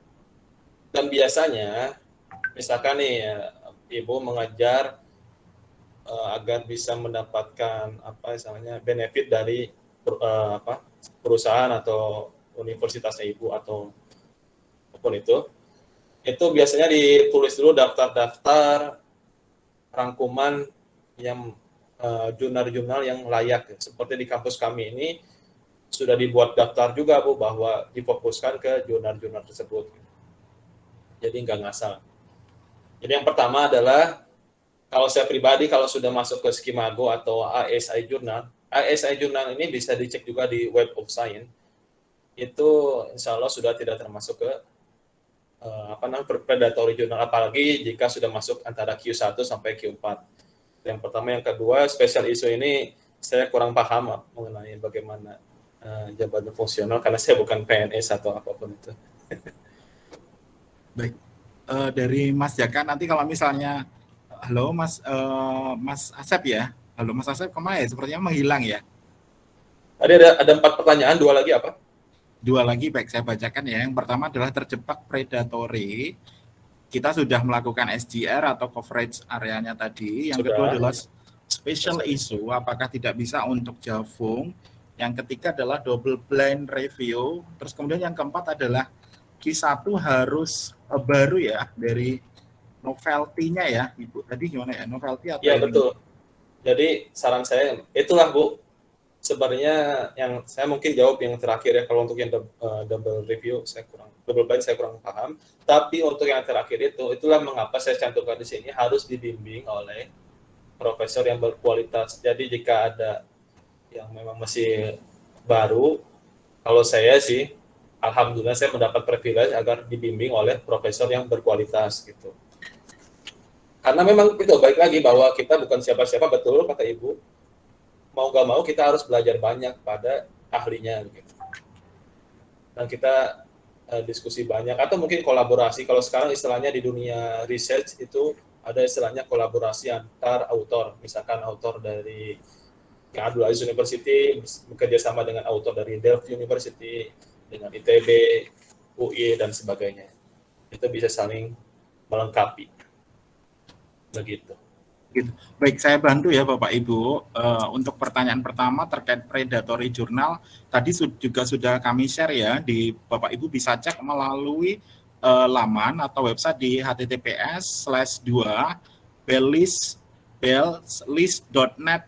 Dan biasanya misalkan nih ya, ibu mengajar uh, agar bisa mendapatkan apa misalnya benefit dari uh, apa perusahaan atau universitasnya ibu atau apa pun itu itu biasanya ditulis dulu daftar-daftar rangkuman yang eh, jurnal-jurnal uh, yang layak. Seperti di kampus kami ini sudah dibuat daftar juga bu bahwa difokuskan ke jurnal-jurnal tersebut jadi nggak ngasal jadi yang pertama adalah kalau saya pribadi kalau sudah masuk ke Skimago atau ASI Journal, ASI Journal ini bisa dicek juga di Web of Science. Itu insya Allah sudah tidak termasuk ke uh, apa namanya predatory journal apalagi jika sudah masuk antara Q1 sampai Q4. Yang pertama, yang kedua, spesial isu ini saya kurang paham mengenai bagaimana uh, jabatan fungsional karena saya bukan PNS atau apa pun itu. Baik, uh, dari Mas Jaka nanti kalau misalnya halo Mas uh, Mas Asep ya. Halo Mas Asep ke mana ya? Sepertinya menghilang ya. Tadi ada ada empat pertanyaan, dua lagi apa? Dua lagi baik saya bacakan ya. Yang pertama adalah terjebak predatory. Kita sudah melakukan SGR atau coverage areanya tadi. Yang sudah. kedua adalah special issue, apakah tidak bisa untuk javung. Yang ketiga adalah double blind review. Terus kemudian yang keempat adalah Q1 harus uh, baru ya dari novelty-nya ya, Ibu. Tadi gimana ya? Novelty atau Iya, betul. Jadi saran saya itulah Bu sebenarnya yang saya mungkin jawab yang terakhir ya kalau untuk yang uh, double review saya kurang double blind saya kurang paham. Tapi untuk yang terakhir itu itulah mengapa saya cantumkan di sini harus dibimbing oleh profesor yang berkualitas. Jadi jika ada yang memang masih baru, kalau saya sih alhamdulillah saya mendapat privilege agar dibimbing oleh profesor yang berkualitas gitu. Karena memang itu baik lagi bahwa kita bukan siapa-siapa betul kata Ibu. Mau gak mau kita harus belajar banyak pada ahlinya gitu. Dan kita uh, diskusi banyak atau mungkin kolaborasi. Kalau sekarang istilahnya di dunia research itu ada istilahnya kolaborasi antar autor. Misalkan autor dari Abdul University bekerja sama dengan autor dari Delft University, dengan ITB, UI dan sebagainya. Itu bisa saling melengkapi begitu. Gitu. Baik, saya bantu ya Bapak Ibu. Uh, untuk pertanyaan pertama terkait predatory jurnal, tadi juga sudah kami share ya, di Bapak Ibu bisa cek melalui uh, laman atau website di https slash 2 belis bellist.net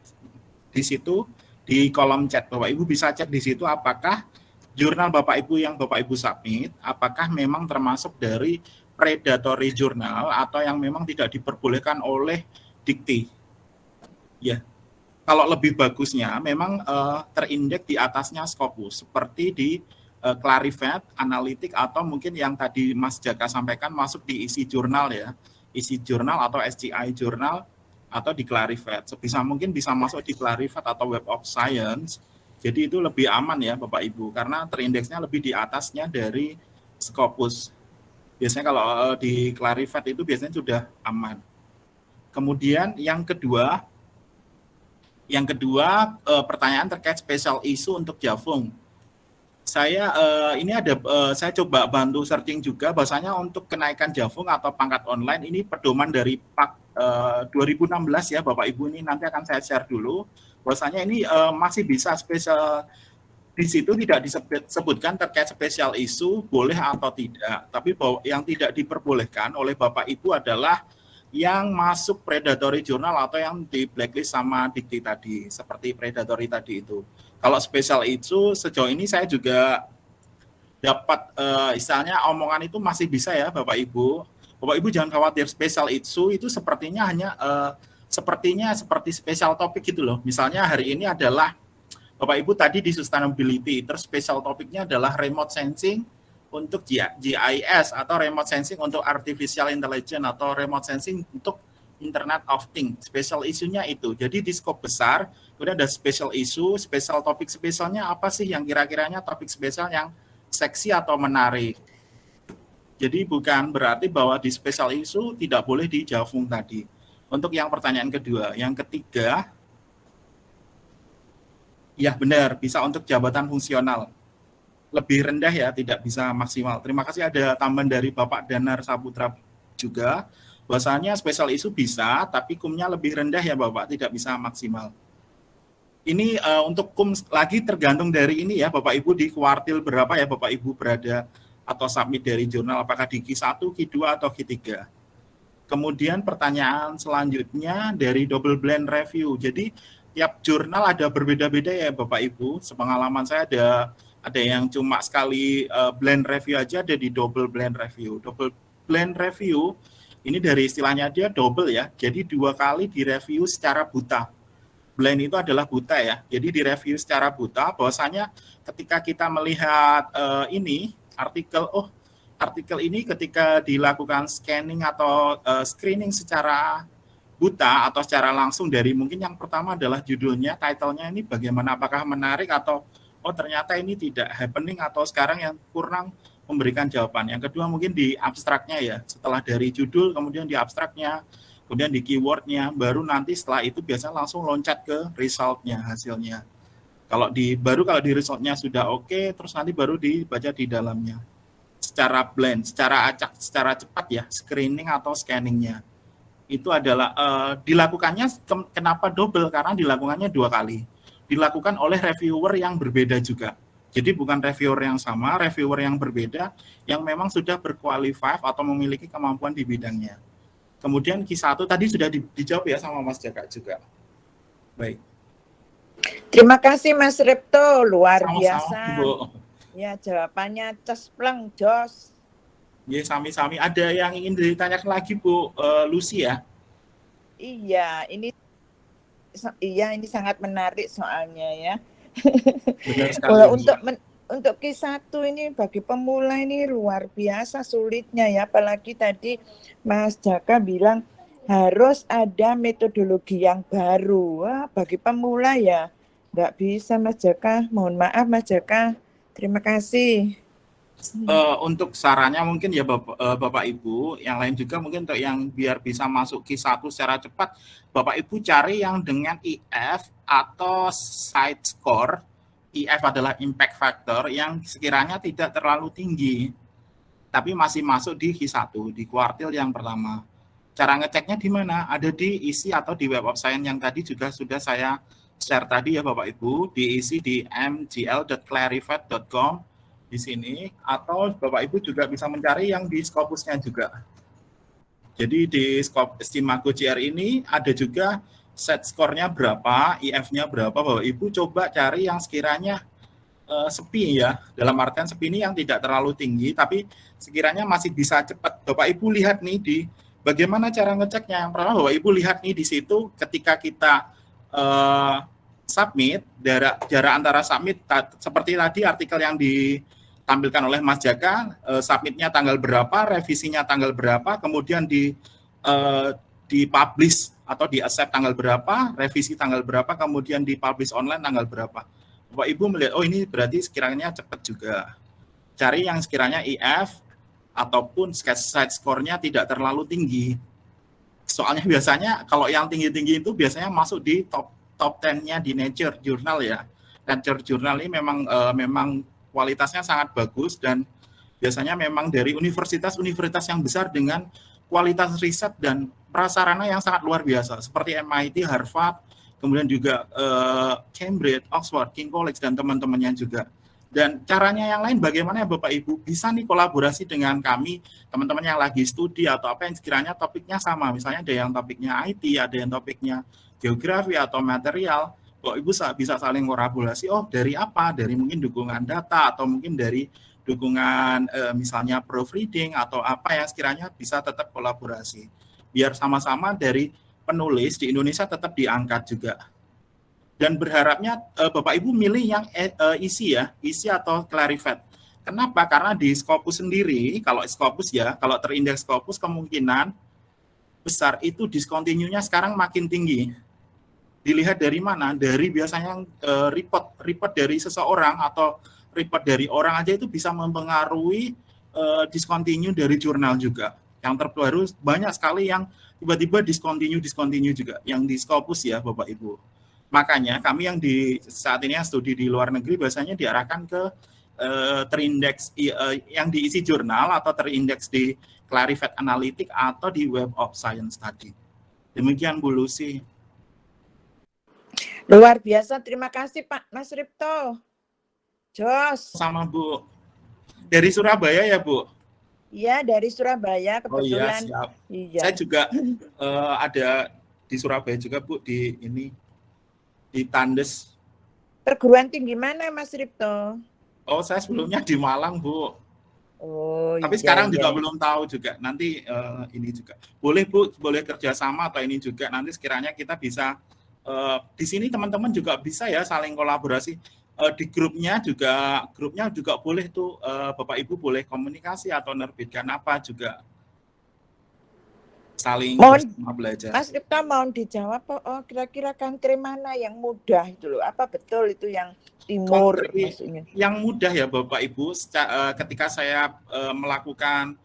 di situ di kolom chat Bapak Ibu bisa cek di situ apakah jurnal Bapak Ibu yang Bapak Ibu submit apakah memang termasuk dari predatory jurnal atau yang memang tidak diperbolehkan oleh dikti. Ya, kalau lebih bagusnya memang uh, terindeks di atasnya Scopus seperti di uh, Clarivate, Analitik atau mungkin yang tadi Mas Jaka sampaikan masuk di isi jurnal ya, isi jurnal atau SCI jurnal atau di Clarivate. Sebisa mungkin bisa masuk di Clarivate atau Web of Science. Jadi itu lebih aman ya Bapak Ibu karena terindeksnya lebih di atasnya dari Scopus biasanya kalau uh, di Clarivate itu biasanya sudah aman. Kemudian yang kedua, yang kedua uh, pertanyaan terkait special issue untuk Javung. Saya uh, ini ada saya coba bantu searching juga bahasanya untuk kenaikan Javung atau pangkat online ini pedoman dari Pak uh, 2016 ya Bapak Ibu ini nanti akan saya share dulu. Bahasanya ini uh, masih bisa special di situ tidak disebutkan terkait spesial isu boleh atau tidak. Tapi yang tidak diperbolehkan oleh Bapak Ibu adalah yang masuk predatory jurnal atau yang di blacklist sama dikti tadi, seperti predatory tadi itu. Kalau spesial itu sejauh ini saya juga dapat uh, istilahnya omongan itu masih bisa ya Bapak Ibu. Bapak Ibu jangan khawatir spesial itu itu sepertinya hanya uh, sepertinya seperti spesial topik gitu loh. Misalnya hari ini adalah Bapak Ibu tadi di sustainability, terus special topiknya adalah remote sensing untuk GIS atau remote sensing untuk artificial intelligence atau remote sensing untuk Internet of Things. Special isunya itu. Jadi di scope besar, kemudian ada special issue, special topik spesialnya apa sih yang kira-kiranya topik spesial yang seksi atau menarik. Jadi bukan berarti bahwa di special issue tidak boleh di Javung tadi. Untuk yang pertanyaan kedua. Yang ketiga, Ya benar, bisa untuk jabatan fungsional. Lebih rendah ya, tidak bisa maksimal. Terima kasih ada tambahan dari Bapak Danar Saputra juga. Bahasanya spesial isu bisa, tapi kumnya lebih rendah ya Bapak, tidak bisa maksimal. Ini uh, untuk kum lagi tergantung dari ini ya Bapak Ibu di kuartil berapa ya Bapak Ibu berada atau submit dari jurnal, apakah di Q1, Q2, atau Q3. Kemudian pertanyaan selanjutnya dari double blend review. Jadi tiap jurnal ada berbeda-beda ya Bapak Ibu. Sepengalaman saya ada ada yang cuma sekali uh, blend review aja ada di double blend review. Double blend review ini dari istilahnya dia double ya. Jadi dua kali direview secara buta. Blend itu adalah buta ya. Jadi direview secara buta bahwasanya ketika kita melihat uh, ini artikel oh artikel ini ketika dilakukan scanning atau uh, screening secara buta atau secara langsung dari mungkin yang pertama adalah judulnya, titlenya ini bagaimana apakah menarik atau oh ternyata ini tidak happening atau sekarang yang kurang memberikan jawaban. Yang kedua mungkin di abstraknya ya, setelah dari judul kemudian di abstraknya, kemudian di keywordnya, baru nanti setelah itu biasanya langsung loncat ke resultnya hasilnya. Kalau di baru kalau di resultnya sudah oke, okay, terus nanti baru dibaca di dalamnya. Secara blend, secara acak, secara cepat ya, screening atau scanningnya. Itu adalah uh, dilakukannya kenapa double? Karena dilakukannya dua kali. Dilakukan oleh reviewer yang berbeda juga. Jadi bukan reviewer yang sama reviewer yang berbeda yang memang sudah berkualifikasi atau memiliki kemampuan di bidangnya. Kemudian Q1 tadi sudah di, dijawab ya sama Mas Jaka juga. Baik. Terima kasih Mas Repto, luar Sama-sama, biasa. Bu. Ya, jawabannya cespleng, jos. Ya, sami-sami. Ada yang ingin ditanyakan lagi Bu uh, Lucy ya? Iya, ini iya ini sangat menarik soalnya ya. Benar [LAUGHS] sekali. Untuk men- untuk Q1 ini bagi pemula ini luar biasa sulitnya ya, apalagi tadi Mas Jaka bilang harus ada metodologi yang baru. Wah, bagi pemula ya nggak bisa Mas Jaka. Mohon maaf Mas Jaka. Terima kasih. Eh, untuk sarannya mungkin ya Bapak, eh, Bapak Ibu, yang lain juga mungkin untuk yang biar bisa masuk Q1 secara cepat, Bapak Ibu cari yang dengan IF atau side score. IF adalah impact factor yang sekiranya tidak terlalu tinggi, tapi masih masuk di Q1, di kuartil yang pertama. Cara ngeceknya di mana? Ada di isi atau di web of science yang tadi juga sudah saya share tadi ya Bapak Ibu, diisi di mgl.clarified.com di sini atau Bapak Ibu juga bisa mencari yang di Scopusnya juga. Jadi di Scop Stimago GR ini ada juga set skornya berapa, IF-nya berapa, Bapak Ibu coba cari yang sekiranya uh, sepi ya. Dalam artian sepi ini yang tidak terlalu tinggi tapi sekiranya masih bisa cepat. Bapak Ibu lihat nih di bagaimana cara ngeceknya. Yang pertama Bapak Ibu lihat nih di situ ketika kita uh, submit jarak jarak antara submit seperti tadi artikel yang di ditampilkan oleh Mas Jaka, uh, submitnya tanggal berapa, revisinya tanggal berapa, kemudian di uh, dipublish atau di accept tanggal berapa, revisi tanggal berapa, kemudian dipublish online tanggal berapa. Bapak Ibu melihat, oh ini berarti sekiranya cepat juga. Cari yang sekiranya IF ataupun side score-nya tidak terlalu tinggi. Soalnya biasanya kalau yang tinggi-tinggi itu biasanya masuk di top top 10-nya di Nature Journal ya. Nature Journal ini memang uh, memang kualitasnya sangat bagus dan biasanya memang dari universitas-universitas yang besar dengan kualitas riset dan prasarana yang sangat luar biasa seperti MIT, Harvard, kemudian juga eh, Cambridge, Oxford, King College dan teman-temannya juga. Dan caranya yang lain bagaimana ya Bapak Ibu bisa nih kolaborasi dengan kami teman-teman yang lagi studi atau apa yang sekiranya topiknya sama. Misalnya ada yang topiknya IT, ada yang topiknya geografi atau material. Kok ibu bisa saling kolaborasi? Oh dari apa? Dari mungkin dukungan data atau mungkin dari dukungan eh, misalnya proofreading atau apa yang sekiranya bisa tetap kolaborasi. Biar sama-sama dari penulis di Indonesia tetap diangkat juga dan berharapnya eh, Bapak Ibu milih yang eh, isi ya isi atau clarified kenapa karena di Scopus sendiri kalau Scopus ya kalau terindeks Scopus kemungkinan besar itu diskontinunya sekarang makin tinggi dilihat dari mana? Dari biasanya uh, report report dari seseorang atau report dari orang aja itu bisa mempengaruhi uh, discontinue dari jurnal juga. Yang terbaru banyak sekali yang tiba-tiba discontinue discontinue juga yang di Scopus ya Bapak Ibu. Makanya kami yang di saat ini yang studi di luar negeri biasanya diarahkan ke uh, terindeks uh, yang diisi jurnal atau terindeks di Clarified Analytic atau di Web of Science tadi. Demikian Bu Lucy. Luar biasa, terima kasih Pak Mas Ripto. Jos. Sama Bu. Dari Surabaya ya Bu? Iya, dari Surabaya kebetulan. Oh iya, siap. Iya. Saya juga uh, [LAUGHS] ada di Surabaya juga Bu, di ini, di Tandes. Perguruan tinggi mana Mas Ripto? Oh, saya sebelumnya di Malang Bu. Oh, Tapi iya, sekarang iya. juga belum tahu juga. Nanti uh, ini juga. Boleh Bu, boleh kerjasama atau ini juga. Nanti sekiranya kita bisa uh, di sini teman-teman juga bisa ya saling kolaborasi uh, di grupnya juga grupnya juga boleh tuh uh, bapak ibu boleh komunikasi atau nerbitkan apa juga saling mohon, belajar. Mas Ripta mau dijawab oh kira-kira country mana yang mudah itu loh? Apa betul itu yang timur maksudnya? Yang mudah ya Bapak Ibu ketika saya melakukan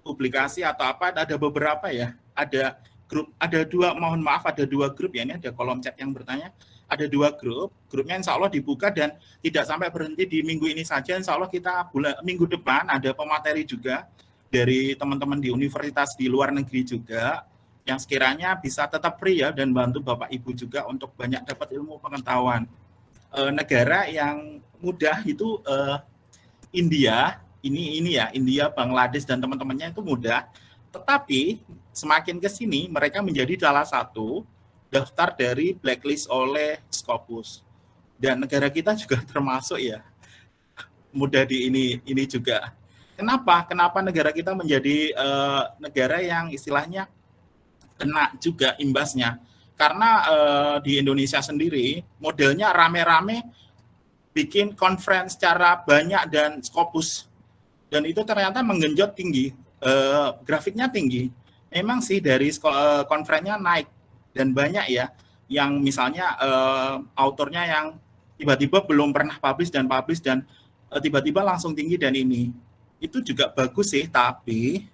publikasi atau apa ada beberapa ya. Ada grup ada dua mohon maaf ada dua grup ya. Ini ada kolom chat yang bertanya. Ada dua grup grupnya insya Allah dibuka dan tidak sampai berhenti di minggu ini saja. Insya Allah kita bulan minggu depan ada pemateri juga dari teman-teman di universitas di luar negeri juga yang sekiranya bisa tetap free ya dan bantu Bapak Ibu juga untuk banyak dapat ilmu pengetahuan e, negara yang mudah itu e, India ini ini ya India Bangladesh dan teman-temannya itu mudah tetapi semakin ke sini mereka menjadi salah satu daftar dari blacklist oleh Scopus. Dan negara kita [LAUGHS] juga termasuk ya mudah di ini ini juga. Kenapa? Kenapa negara kita menjadi uh, negara yang istilahnya kena juga imbasnya? Karena uh, di Indonesia sendiri modelnya rame-rame bikin conference secara banyak dan Scopus dan itu ternyata menggenjot tinggi, uh, grafiknya tinggi. Memang sih dari uh, konferennya naik dan banyak ya yang misalnya uh, autornya yang tiba-tiba belum pernah publish dan publish dan tiba-tiba langsung tinggi dan ini itu juga bagus sih tapi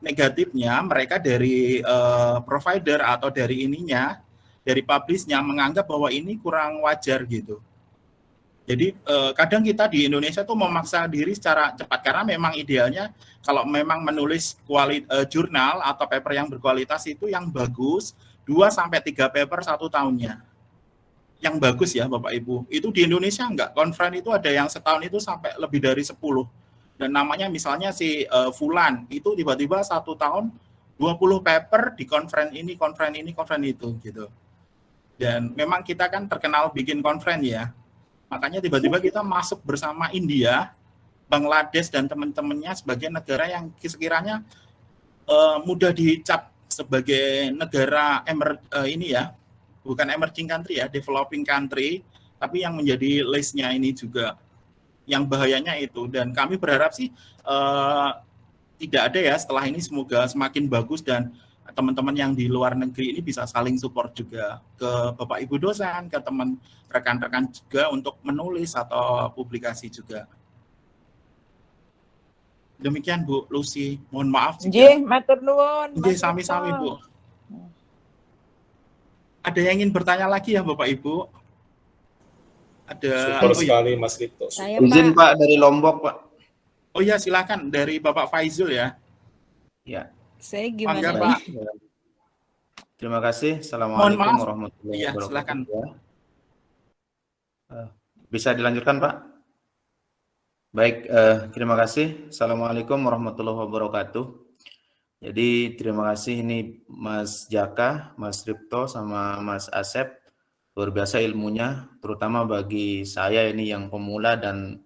negatifnya mereka dari uh, provider atau dari ininya dari publishnya menganggap bahwa ini kurang wajar gitu jadi eh, kadang kita di Indonesia tuh memaksa diri secara cepat karena memang idealnya kalau memang menulis kuali, eh, jurnal atau paper yang berkualitas itu yang bagus 2 sampai 3 paper satu tahunnya. Yang bagus ya Bapak Ibu. Itu di Indonesia enggak. Konferen itu ada yang setahun itu sampai lebih dari 10. Dan namanya misalnya si eh, Fulan itu tiba-tiba satu tahun 20 paper di konferen ini, konferen ini, konferen itu gitu. Dan memang kita kan terkenal bikin konferen ya. Makanya tiba-tiba kita masuk bersama India, Bangladesh dan teman-temannya sebagai negara yang sekiranya uh, mudah dicap sebagai negara emer uh, ini ya, bukan emerging country ya, developing country, tapi yang menjadi listnya ini juga yang bahayanya itu. Dan kami berharap sih uh, tidak ada ya setelah ini semoga semakin bagus dan teman-teman yang di luar negeri ini bisa saling support juga ke Bapak Ibu dosen, ke teman rekan-rekan juga untuk menulis atau publikasi juga. Demikian Bu Lucy, mohon maaf jika. Nggih, matur nuwun. Nggih, sami-sami Bu. Ada yang ingin bertanya lagi ya Bapak Ibu? Ada Super sekali Mas Lito. Saya, Izin Pak. Pak dari Lombok Pak. Oh iya silakan dari Bapak Faizul ya. Ya. Saya gimana Pangga, Pak? Terima kasih. Assalamualaikum warahmatullahi iya, wabarakatuh. Silakan. Eh, bisa dilanjutkan, Pak? Baik, eh, terima kasih. Assalamualaikum warahmatullahi wabarakatuh. Jadi terima kasih ini Mas Jaka, Mas Ripto, sama Mas Asep. Luar biasa ilmunya, terutama bagi saya ini yang pemula dan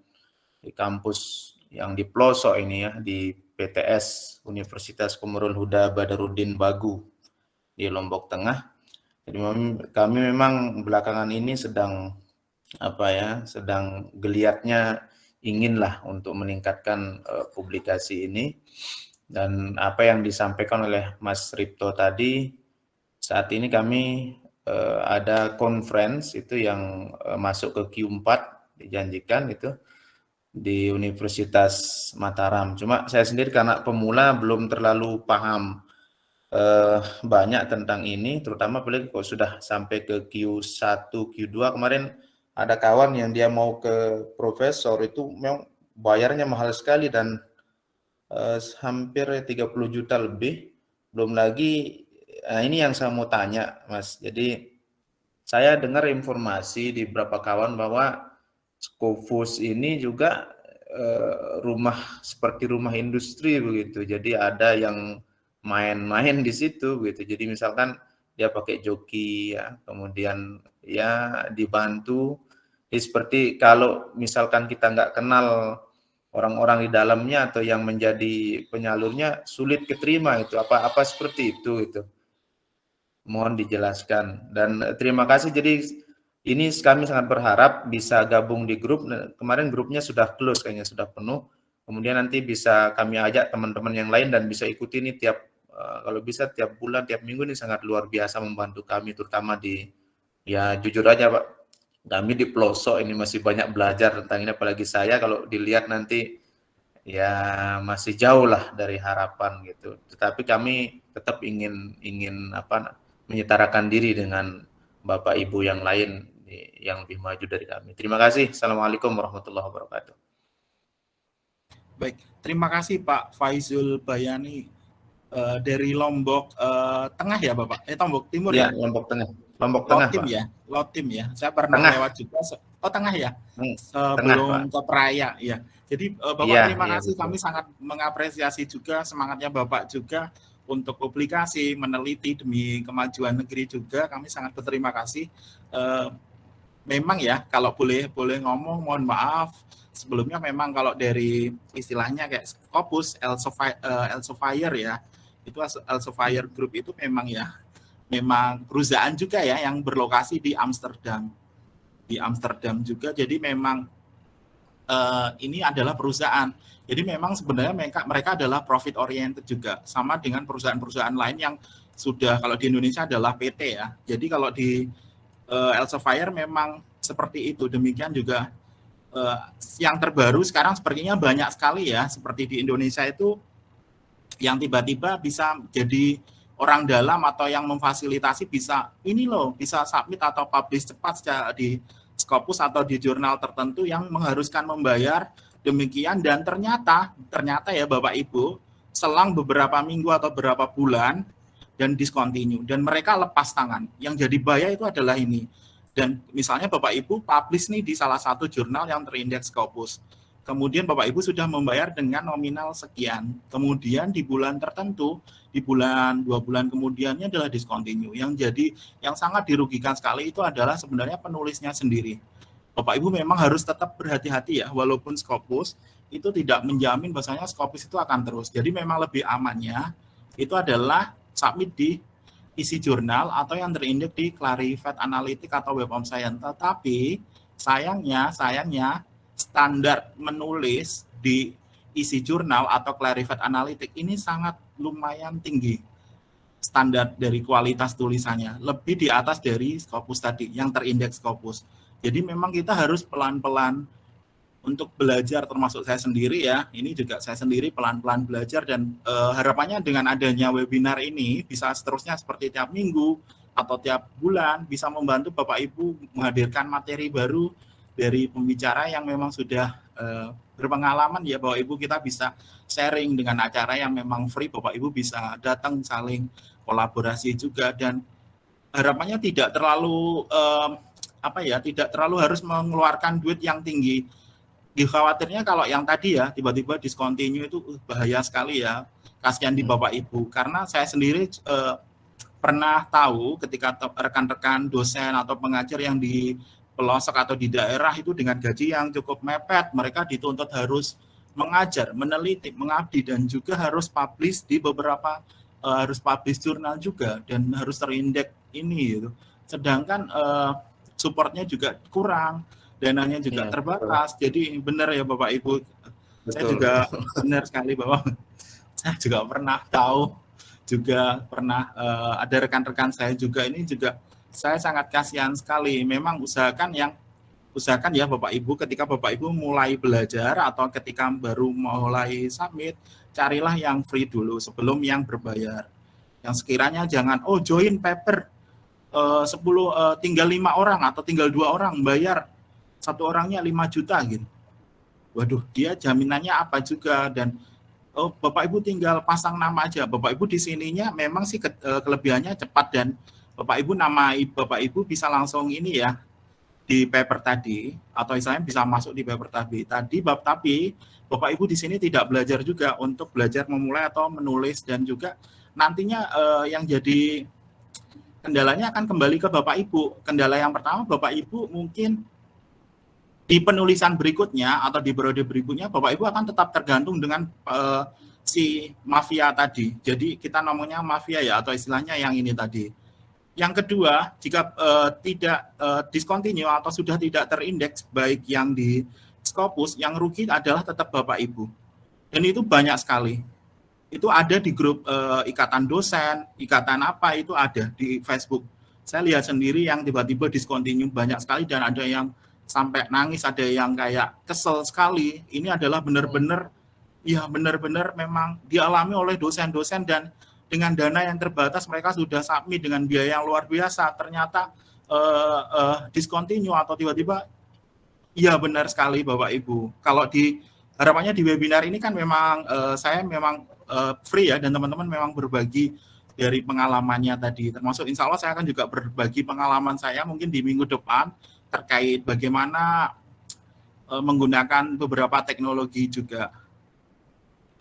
di kampus yang di pelosok ini ya, di PTS Universitas Komarul Huda Badarudin Bagu di Lombok Tengah. Jadi kami memang belakangan ini sedang apa ya, sedang geliatnya inginlah untuk meningkatkan uh, publikasi ini dan apa yang disampaikan oleh Mas Ripto tadi saat ini kami uh, ada conference itu yang uh, masuk ke Q4 dijanjikan itu di Universitas Mataram. Cuma saya sendiri karena pemula belum terlalu paham eh, banyak tentang ini, terutama apalagi kok sudah sampai ke Q1, Q2 kemarin ada kawan yang dia mau ke profesor itu memang bayarnya mahal sekali dan eh, hampir 30 juta lebih. Belum lagi nah ini yang saya mau tanya, Mas. Jadi saya dengar informasi di beberapa kawan bahwa Skofus ini juga uh, rumah seperti rumah industri begitu. Jadi ada yang main-main di situ begitu. Jadi misalkan dia pakai joki ya, kemudian ya dibantu. Jadi seperti kalau misalkan kita nggak kenal orang-orang di dalamnya atau yang menjadi penyalurnya sulit keterima itu apa apa seperti itu itu mohon dijelaskan dan terima kasih jadi ini kami sangat berharap bisa gabung di grup. Nah, kemarin grupnya sudah close kayaknya sudah penuh. Kemudian nanti bisa kami ajak teman-teman yang lain dan bisa ikuti ini tiap uh, kalau bisa tiap bulan, tiap minggu ini sangat luar biasa membantu kami terutama di ya jujur aja Pak. Kami di pelosok ini masih banyak belajar tentang ini apalagi saya kalau dilihat nanti ya masih jauh lah dari harapan gitu. Tetapi kami tetap ingin ingin apa menyetarakan diri dengan Bapak Ibu yang lain yang lebih maju dari kami. Terima kasih. Assalamualaikum warahmatullahi wabarakatuh. Baik, terima kasih Pak Faizul Bayani uh, dari Lombok uh, Tengah ya Bapak? Eh Lombok Timur ya? ya? Lombok Tengah. Lombok Tengah Lotim ya, Lotim ya. Saya pernah tengah. lewat juga. Oh Tengah ya, hmm, sebelum ke Peraya ya. Jadi uh, Bapak ya, terima ya, kasih. Betul. Kami sangat mengapresiasi juga semangatnya Bapak juga untuk publikasi, meneliti demi kemajuan negeri juga. Kami sangat berterima kasih. Uh, memang ya, kalau boleh boleh ngomong, mohon maaf. Sebelumnya memang kalau dari istilahnya kayak Scopus, Elsevier ya, itu Elsevier Group itu memang ya, memang perusahaan juga ya yang berlokasi di Amsterdam. Di Amsterdam juga, jadi memang uh, ini adalah perusahaan jadi memang sebenarnya mereka mereka adalah profit oriented juga sama dengan perusahaan-perusahaan lain yang sudah kalau di Indonesia adalah PT ya. Jadi kalau di uh, Elsevier memang seperti itu. Demikian juga uh, yang terbaru sekarang sepertinya banyak sekali ya seperti di Indonesia itu yang tiba-tiba bisa jadi orang dalam atau yang memfasilitasi bisa ini loh bisa submit atau publish cepat di Scopus atau di jurnal tertentu yang mengharuskan membayar demikian dan ternyata ternyata ya Bapak Ibu selang beberapa minggu atau beberapa bulan dan discontinue dan mereka lepas tangan. Yang jadi bahaya itu adalah ini. Dan misalnya Bapak Ibu publish nih di salah satu jurnal yang terindeks Scopus. Kemudian Bapak Ibu sudah membayar dengan nominal sekian. Kemudian di bulan tertentu, di bulan dua bulan kemudiannya adalah discontinue. Yang jadi yang sangat dirugikan sekali itu adalah sebenarnya penulisnya sendiri Bapak Ibu memang harus tetap berhati-hati ya, walaupun Scopus itu tidak menjamin bahasanya Scopus itu akan terus. Jadi memang lebih amannya itu adalah submit di isi jurnal atau yang terindeks di Clarified Analytic atau Web of Science. Tetapi sayangnya, sayangnya standar menulis di isi jurnal atau Clarified Analytic ini sangat lumayan tinggi standar dari kualitas tulisannya lebih di atas dari Scopus tadi yang terindeks Scopus jadi memang kita harus pelan-pelan untuk belajar termasuk saya sendiri ya. Ini juga saya sendiri pelan-pelan belajar dan uh, harapannya dengan adanya webinar ini bisa seterusnya seperti tiap minggu atau tiap bulan bisa membantu Bapak Ibu menghadirkan materi baru dari pembicara yang memang sudah uh, berpengalaman ya Bapak Ibu kita bisa sharing dengan acara yang memang free Bapak Ibu bisa datang saling kolaborasi juga dan harapannya tidak terlalu uh, apa ya tidak terlalu harus mengeluarkan duit yang tinggi. Dikhawatirnya kalau yang tadi ya tiba-tiba discontinue itu uh, bahaya sekali ya. Kasihan di hmm. Bapak Ibu karena saya sendiri eh, pernah tahu ketika rekan-rekan dosen atau pengajar yang di pelosok atau di daerah itu dengan gaji yang cukup mepet, mereka dituntut harus mengajar, meneliti, mengabdi dan juga harus publish di beberapa uh, harus publish jurnal juga dan harus terindeks ini gitu. Sedangkan uh, supportnya juga kurang, dananya juga ya, terbatas. Betul. Jadi benar ya Bapak Ibu, betul. saya juga benar sekali bahwa [LAUGHS] saya juga pernah tahu, juga pernah uh, ada rekan-rekan saya juga ini juga saya sangat kasihan sekali. Memang usahakan yang usahakan ya Bapak Ibu ketika Bapak Ibu mulai belajar atau ketika baru mulai submit, carilah yang free dulu sebelum yang berbayar. Yang sekiranya jangan oh join paper uh, 10 uh, tinggal lima orang atau tinggal dua orang bayar satu orangnya 5 juta gitu. Waduh, dia jaminannya apa juga dan oh Bapak Ibu tinggal pasang nama aja. Bapak Ibu di sininya memang sih ke, uh, kelebihannya cepat dan Bapak Ibu nama Bapak Ibu bisa langsung ini ya di paper tadi atau misalnya bisa masuk di paper tadi. Tadi bab tapi Bapak Ibu di sini tidak belajar juga untuk belajar memulai atau menulis dan juga nantinya uh, yang jadi kendalanya akan kembali ke Bapak Ibu. Kendala yang pertama Bapak Ibu mungkin di penulisan berikutnya atau di periode berikutnya Bapak Ibu akan tetap tergantung dengan uh, si mafia tadi. Jadi kita namanya mafia ya atau istilahnya yang ini tadi. Yang kedua, jika uh, tidak uh, discontinue atau sudah tidak terindeks baik yang di Scopus, yang rugi adalah tetap Bapak Ibu. Dan itu banyak sekali itu ada di grup uh, ikatan dosen, ikatan apa itu ada di Facebook. Saya lihat sendiri yang tiba-tiba discontinue banyak sekali dan ada yang sampai nangis, ada yang kayak kesel sekali. Ini adalah benar-benar ya benar-benar memang dialami oleh dosen-dosen dan dengan dana yang terbatas mereka sudah submit dengan biaya yang luar biasa. Ternyata uh, uh, discontinue atau tiba-tiba iya benar sekali Bapak Ibu. Kalau di harapannya di webinar ini kan memang uh, saya memang uh, free ya dan teman-teman memang berbagi dari pengalamannya tadi. Termasuk insya Allah saya akan juga berbagi pengalaman saya mungkin di minggu depan terkait bagaimana uh, menggunakan beberapa teknologi juga.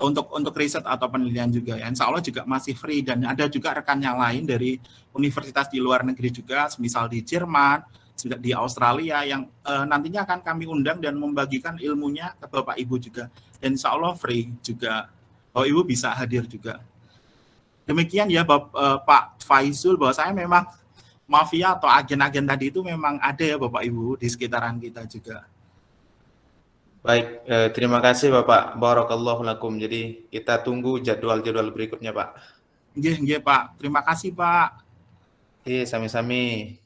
Untuk untuk riset atau penelitian juga ya. Insya Allah juga masih free dan ada juga rekan yang lain dari universitas di luar negeri juga, misal di Jerman, di Australia yang uh, nantinya akan kami undang dan membagikan ilmunya ke Bapak Ibu juga. Dan insya Allah free juga. Bapak Ibu bisa hadir juga. Demikian ya Bapak, uh, Pak Faizul bahwa saya memang mafia atau agen-agen tadi itu memang ada ya Bapak Ibu di sekitaran kita juga. Baik, eh, terima kasih Bapak. Barakallahu lakum. Jadi kita tunggu jadwal-jadwal berikutnya Pak. Iya, iya Pak. Terima kasih Pak. Iya, sami-sami.